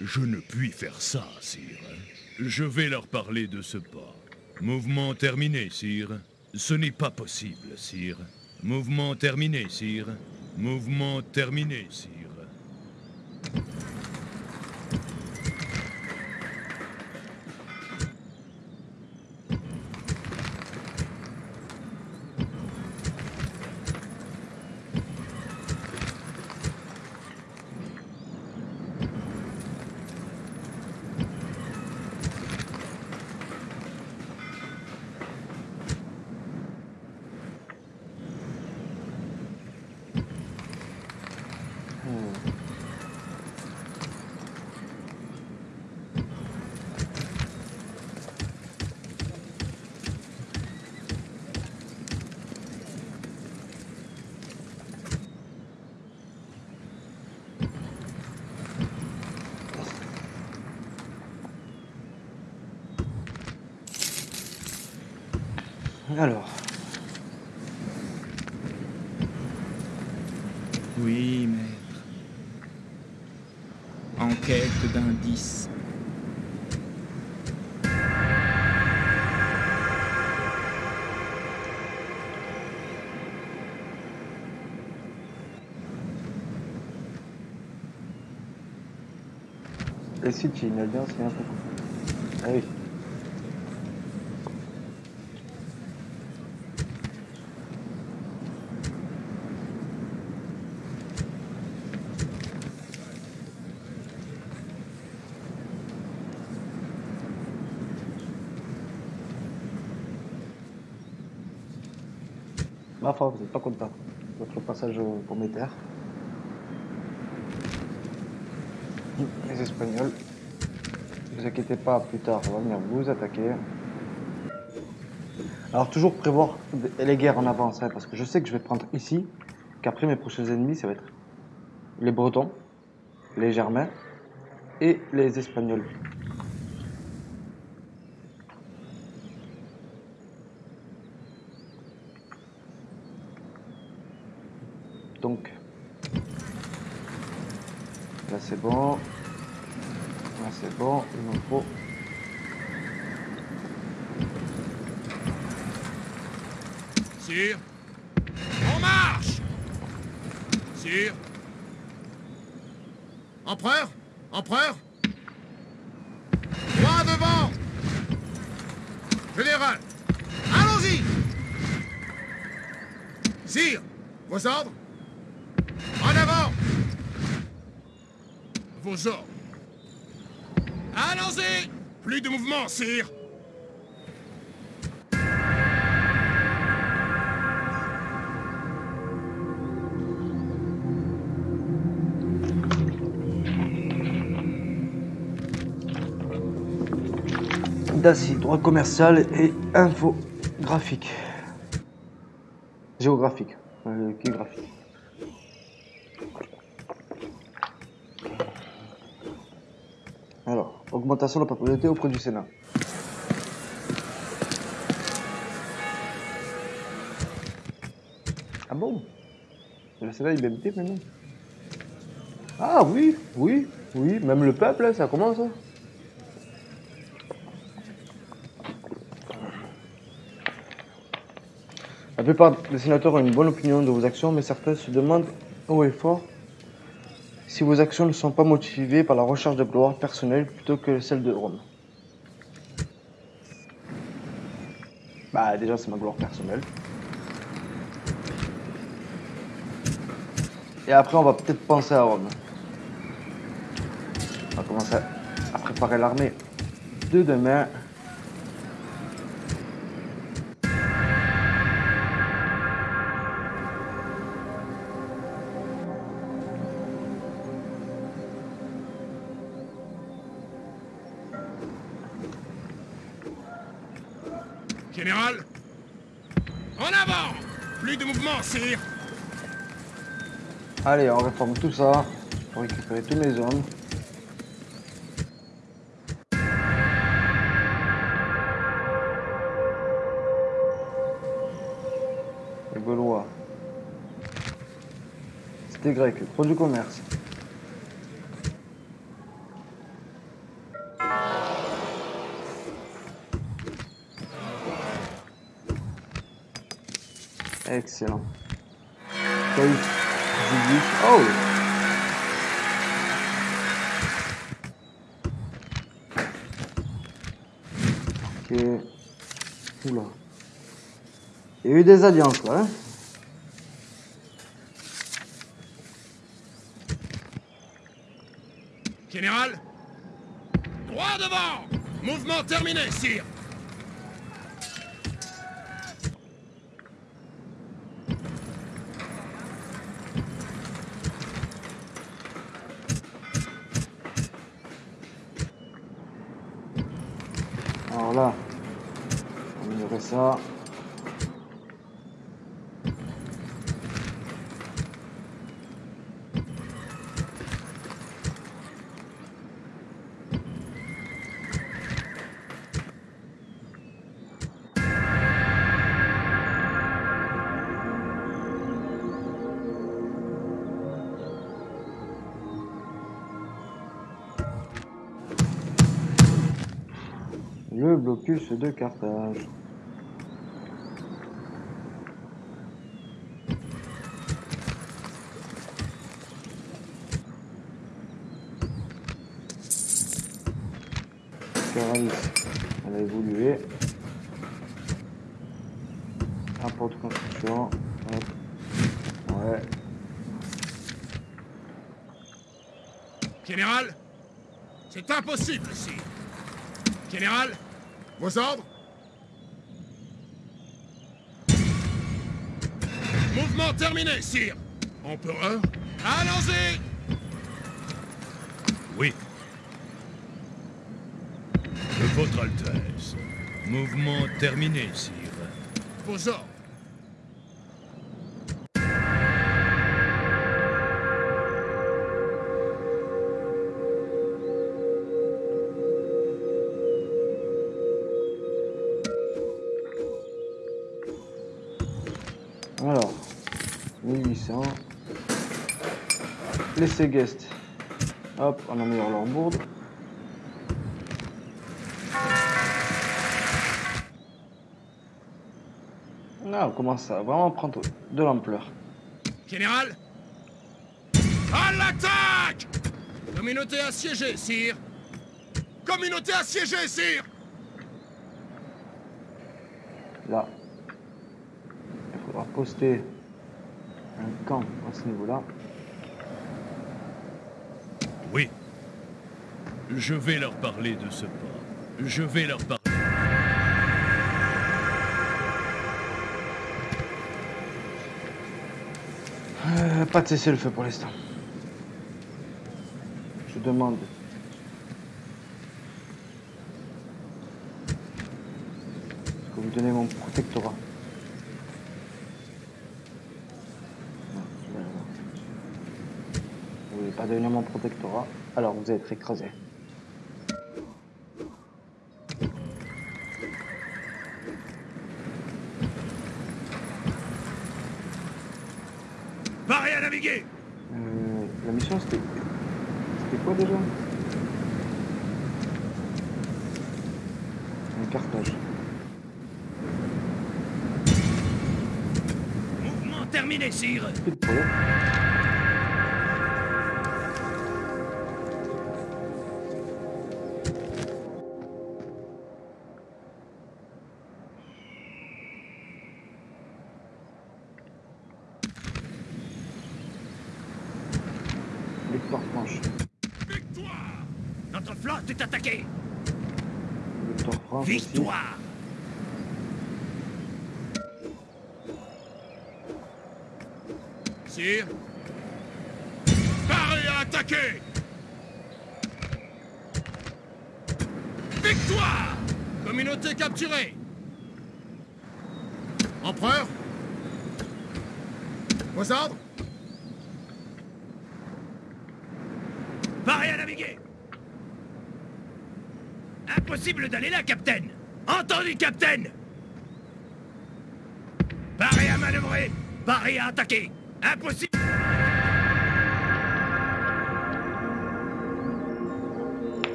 Speaker 7: Je ne puis faire ça, sire. Je vais leur parler de ce pas. Mouvement terminé, sire. Ce n'est pas possible, sire. Mouvement terminé, sire. Mouvement terminé, sire.
Speaker 6: Alors,
Speaker 3: Oui, maître. Enquête d'indices.
Speaker 6: Et tu une alliance, a un peu. Ah oui. Foi, vous n'êtes pas content. Votre passage au- pour mes terres. Les Espagnols. Ne vous inquiétez pas, plus tard, on va venir vous attaquer. Alors toujours prévoir les guerres en avance, hein, parce que je sais que je vais prendre ici, qu'après mes prochains ennemis, ça va être les Bretons, les Germains et les Espagnols. Donc, là c'est bon. Là c'est bon, il m'en faut.
Speaker 2: Sire En marche. Sire Empereur Empereur. Droit devant. Général Allons-y. Sire Vos ordres En avant Allons-y Plus de mouvement, sire
Speaker 6: Daci, droit commercial et infographique. Géographique. Euh, graphique Alors, de la propriété auprès du Sénat. Ah bon Le Sénat est maintenant Ah oui, oui, oui, même le peuple, ça commence. La plupart des sénateurs ont une bonne opinion de vos actions, mais certains se demandent haut et fort si vos actions ne sont pas motivées par la recherche de gloire personnelle plutôt que celle de Rome. Bah déjà c'est ma gloire personnelle. Et après on va peut-être penser à Rome. On va commencer à préparer l'armée de demain.
Speaker 2: Général En avant Plus de mouvement, sire
Speaker 6: Allez, on réforme tout ça pour récupérer tous mes hommes. Les Gaulois. C'était grec, trop du commerce. Excellent. Oh Ok. Oula. Il y a eu des alliances là. Hein
Speaker 2: Général Droit devant Mouvement terminé, sire
Speaker 6: Alors là, on va améliorer Le blocus de Carthage. Caralis, elle a évolué. Rapport de construction. Hop. Ouais.
Speaker 2: Général Impossible, sire Général Vos ordres Mouvement terminé, sire Empereur Allons-y
Speaker 7: Oui. De votre Altesse. Mouvement terminé, sire.
Speaker 2: Vos ordres
Speaker 6: Alors, 1800. Les Ségest. Hop, on améliore leur bourde. Là, on commence à vraiment prendre de l'ampleur.
Speaker 2: Général À l'attaque Communauté assiégée, sire Communauté assiégée, sire
Speaker 6: Là, il faudra poster un camp à ce niveau-là.
Speaker 7: Oui. Je vais leur parler de ce pas. Je vais leur parler.
Speaker 6: Euh, pas de cessez-le-feu pour l'instant. Je demande. Est-ce que vous donnez mon protectorat Non, je vais avoir. Pas donner mon protectorat Alors vous allez être écrasé.
Speaker 2: Paré à naviguer
Speaker 6: Euh, la mission c'était. C'était quoi déjà? Un cartage.
Speaker 4: Mouvement terminé, sire
Speaker 6: Plus de problème. Le Tour France aussi.
Speaker 7: Victoire
Speaker 2: Sire Paré à attaquer Victoire Communauté capturée Empereur Vos ordres
Speaker 7: Paré à naviguer Impossible d'aller là, capitaine Entendu, capitaine Paré à manœuvrer Paré à attaquer Impossible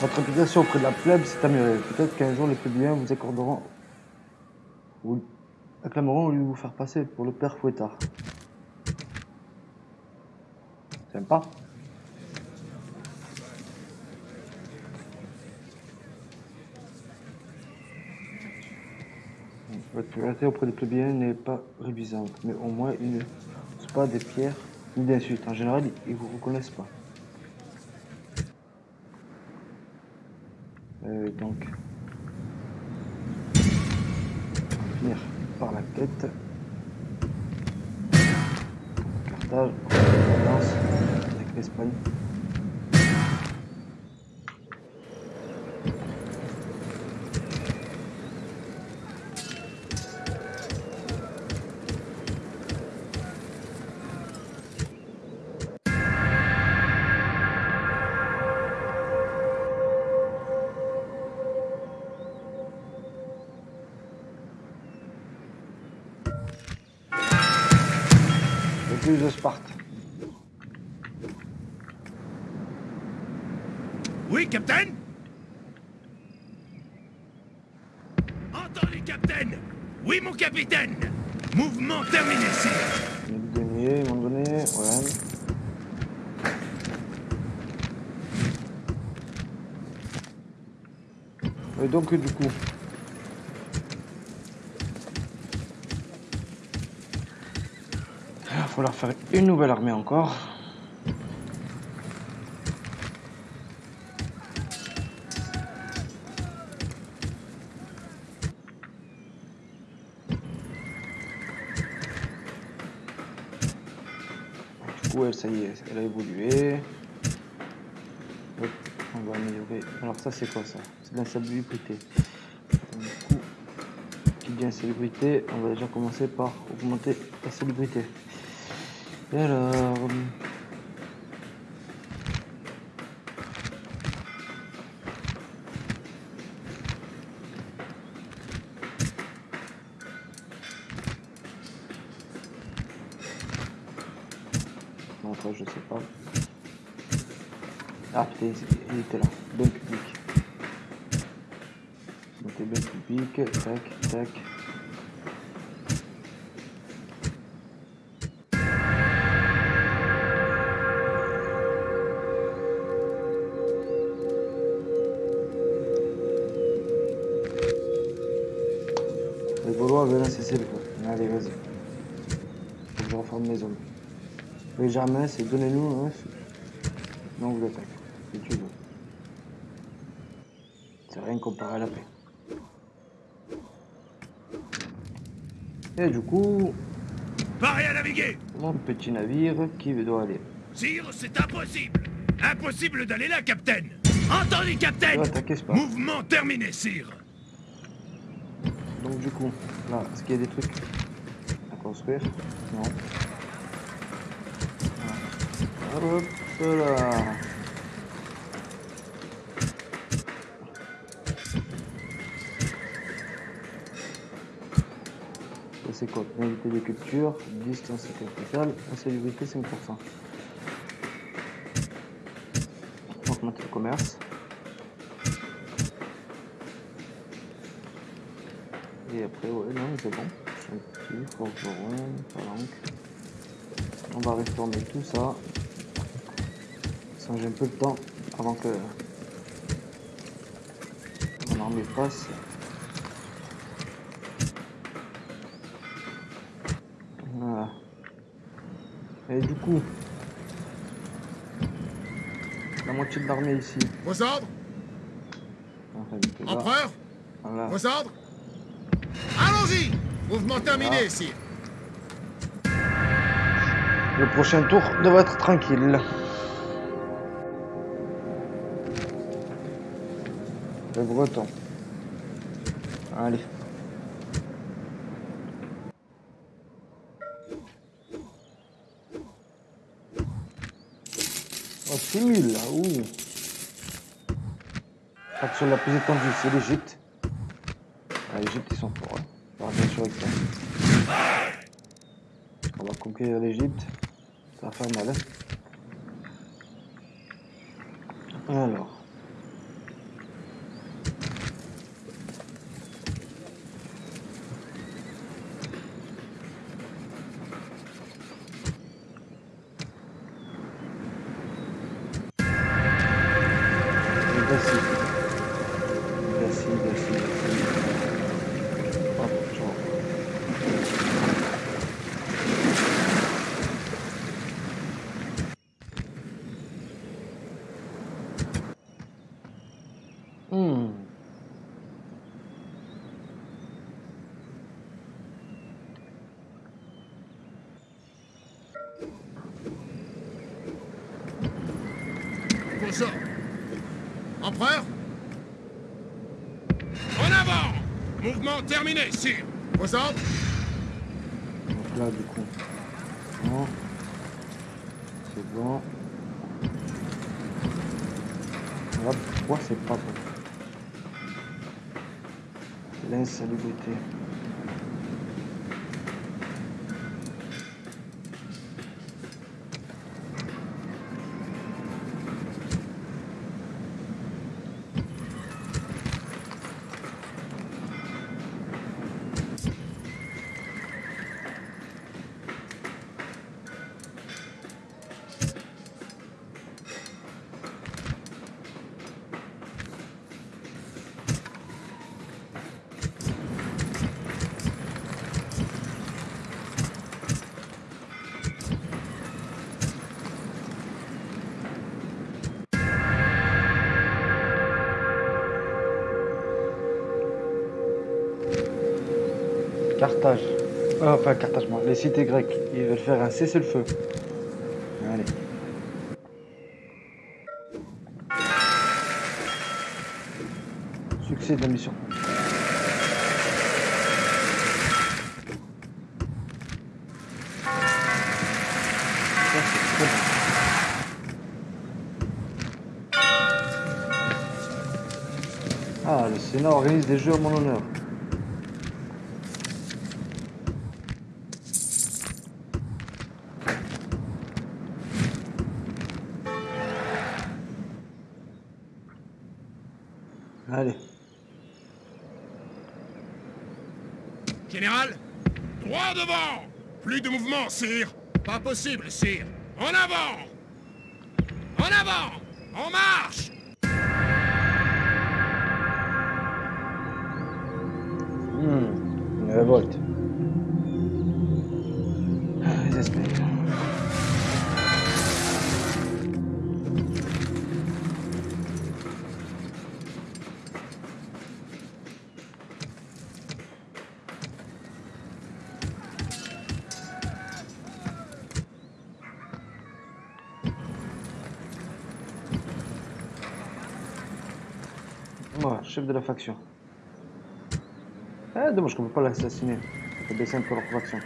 Speaker 6: Votre réputation auprès de la plèbe s'est améliorée. Peut-être qu'un jour les plébéiens vous accorderont. Acclameront au lieu de vous faire passer pour le père fouettard. Sympa. Votre popularité auprès des plébéiens n'est pas révisante, mais au moins ils ne sont pas des pierres ni d'insultes. En général, ils vous reconnaissent pas. Euh, donc, finir par la quête. Carthage, avec l'Espagne. De Sparte.
Speaker 7: Oui, capitaine Entendu, capitaine Oui, mon capitaine Mouvement terminé, sire
Speaker 6: du denier, ils m'ont donné. Ouais. Et donc, du coup? Falloir faire une nouvelle armée encore. Du coup, elle, ça y est, elle a évolué. On va améliorer. Alors ça, c'est quoi ça? C'est de l'insalubrité. Du coup, qui dit insalubrité, on va déjà commencer par augmenter la salubrité. Et alors... Non, toi, je sais pas. Ah putain, il Les Germains, c'est donnez-nous vous attaque, si tu veux. C'est rien comparé à la paix. Et du coup,
Speaker 7: Paré à naviguer
Speaker 6: mon petit navire qui doit aller.
Speaker 7: Sire, c'est impossible Impossible d'aller là, capitaine Entendu, capitaine
Speaker 6: pas.
Speaker 7: Mouvement terminé, sire
Speaker 6: Donc du coup, là, est-ce qu'il y a des trucs à construire? Non. Hop là. C'est quoi Pénalité de culture, distance capitale, insalubrité 5%. Augmenter le commerce. Et après, ouais, non, c'est bon. On va réformer tout ça. J'ai un peu de temps avant que mon armée passe. Voilà. Et du coup, la moitié de l'armée ici.
Speaker 2: Vos ordres Empereur
Speaker 6: voilà.
Speaker 2: Vos ordres Allons-y Mouvement terminé, ici.
Speaker 6: Le prochain tour devrait être tranquille. Breton. Allez. Oh, c'est nul là. Ouh. Action la plus étendue, c'est l'Égypte. Ah, L'Égypte, ils sont forts. Hein. Alors, bien sûr, avec. On va conquérir l'Égypte. Ça va faire mal. Hein. Alors. Voici. Voici, voici, voici. Hop, ciao. Hmm.
Speaker 2: Vos ordres Empereur En avant Mouvement terminé, sire. Vos ordres
Speaker 6: Donc là, du coup. Bon. C'est bon. Là, pourquoi c'est pas bon? L'insalubrité. Enfin, Carthage, moi. Les cités grecques. Ils veulent faire un cessez-le-feu. Allez. Succès de la mission. Ah, le Sénat organise des jeux à mon honneur. Allez.
Speaker 2: Général Droit devant Plus de mouvement, Pas possible, sire. En avant
Speaker 6: chef de la faction. Ah, dommage qu'on peut pas l'assassiner. Ça fait baisser un peu leur faction.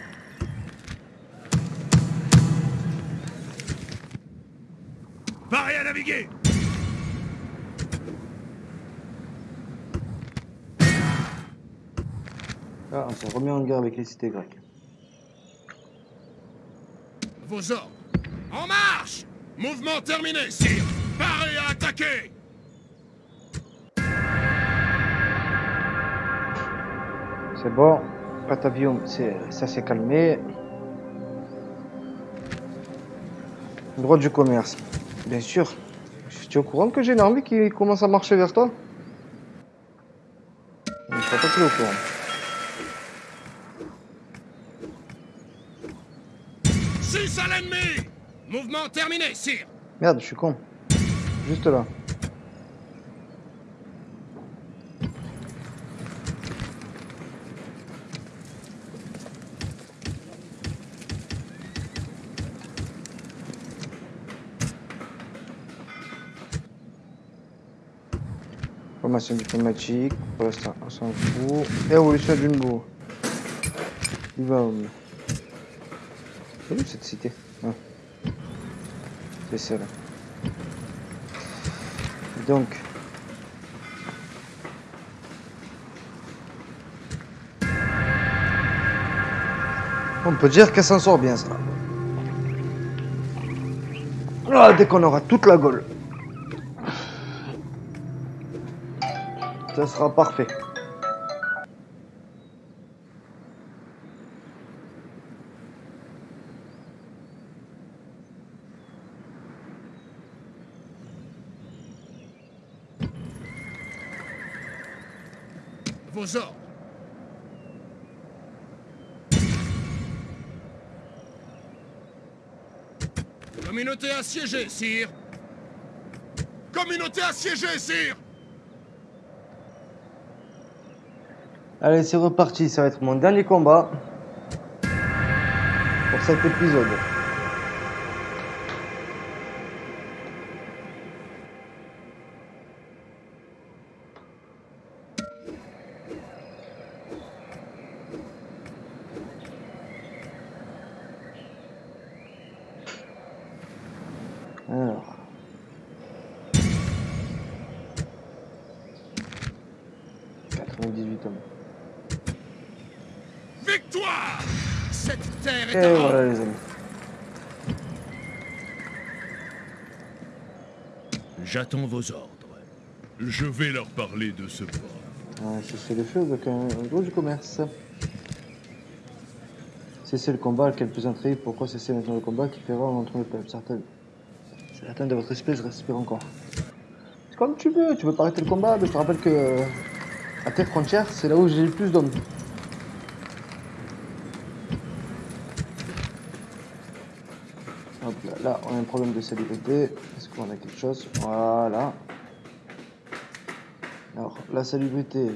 Speaker 7: Paré à naviguer
Speaker 6: Ah, on s'est remis en guerre avec les cités grecques.
Speaker 2: Vos ordres En marche Mouvement terminé, sire. Paré à attaquer
Speaker 6: C'est bon. Patavium, ça s'est calmé. Droit du commerce. Bien sûr. Tu es au courant que j'ai une armée qui commence à marcher vers toi Je ne crois pas qu'il est au courant.
Speaker 2: 6 à l'ennemi Mouvement terminé, sire
Speaker 6: Merde, je suis con. Juste là. Formation diplomatique, pour l'instant on s'en fout. Évolution d'une bourre. Libaum. C'est où cette cité? Ah. C'est celle-là. Donc. On peut dire qu'elle s'en sort bien ça. Ah, dès qu'on aura toute la gaule. Ça sera parfait.
Speaker 2: Vos ordres. Communauté assiégée, sire. Communauté assiégée, sire
Speaker 6: Allez, c'est reparti. Ça va être mon dernier combat pour cet épisode.
Speaker 7: J'attends vos ordres. Je vais leur parler de ce port.
Speaker 6: Ouais, cesser le feu avec un, un gros du commerce. Cessez le combat, quel plus intrigué, pourquoi cesser maintenant le combat qui fait rare entre le peuple Certaines. Certains de votre espèce respirent encore. C'est comme tu veux, tu veux pas arrêter le combat, mais je te rappelle que euh, à tes frontières, c'est là où j'ai le plus d'hommes. Là, on a un problème de salubrité. Est-ce qu'on a quelque chose? Voilà. Alors, la salubrité,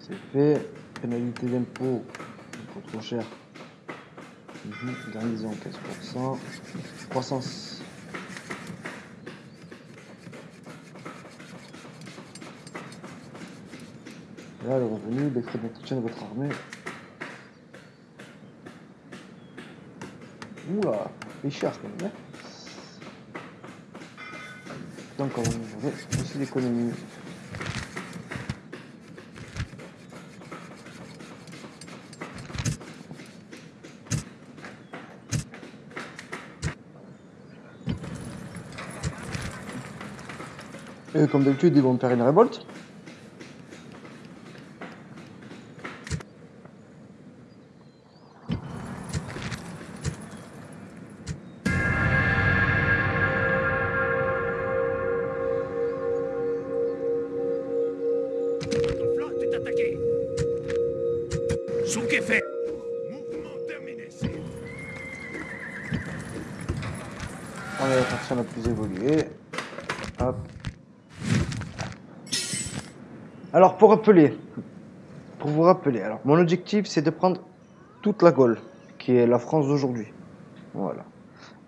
Speaker 6: c'est fait. Pénalité d'impôt, impôt trop cher. Mhm, Garnison 15%. Croissance. Là, le revenu, les frais d'entretien de votre armée. Oula, quand même. hein. Donc, on va aussi l'économie. Et comme d'habitude, ils vont faire une révolte. Rappeler, pour vous rappeler, alors mon objectif c'est de prendre toute la Gaule, qui est la France d'aujourd'hui. Voilà.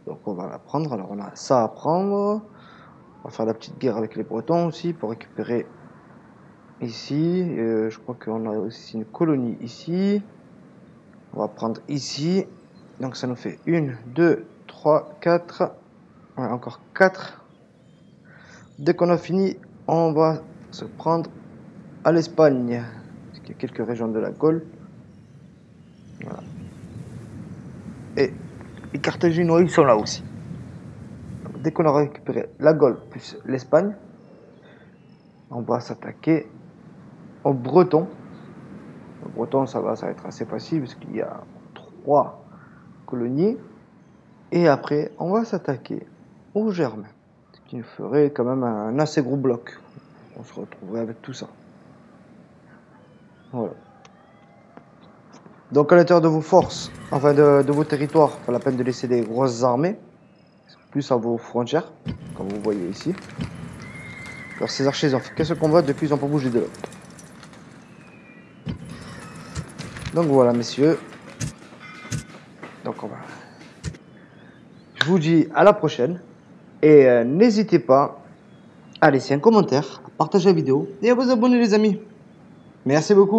Speaker 6: Donc on va la prendre. Alors on a ça à prendre. On va faire la petite guerre avec les Bretons aussi pour récupérer ici. Euh, je crois qu'on a aussi une colonie ici. On va prendre ici. Donc ça nous fait 1, 2, 3, 4. Ouais, encore 4. Dès qu'on a fini, on va se prendre à l'Espagne. Parce qu'il y a quelques régions de la Gaule. Et les Carthaginois, ils sont là aussi. Dès qu'on aura récupéré la Gaule plus l'Espagne, on va s'attaquer aux Bretons. Les Bretons, ça va, être assez facile parce qu'il y a trois colonies. Et après, on va s'attaquer aux Germains. Ce qui ferait quand même un assez gros bloc. On se retrouverait avec tout ça. Voilà. Donc à l'intérieur de vos forces, enfin de, de vos territoires, pas la peine de laisser des grosses armées, plus à vos frontières, comme vous voyez ici. Alors ces archers, ils ont fait qu'un seul combat, depuis ils n'ont pas bougé de là? Donc voilà, messieurs. Donc on va... Je vous dis à la prochaine. Et euh, n'hésitez pas à laisser un commentaire, à partager la vidéo et à vous abonner les amis. Merci beaucoup.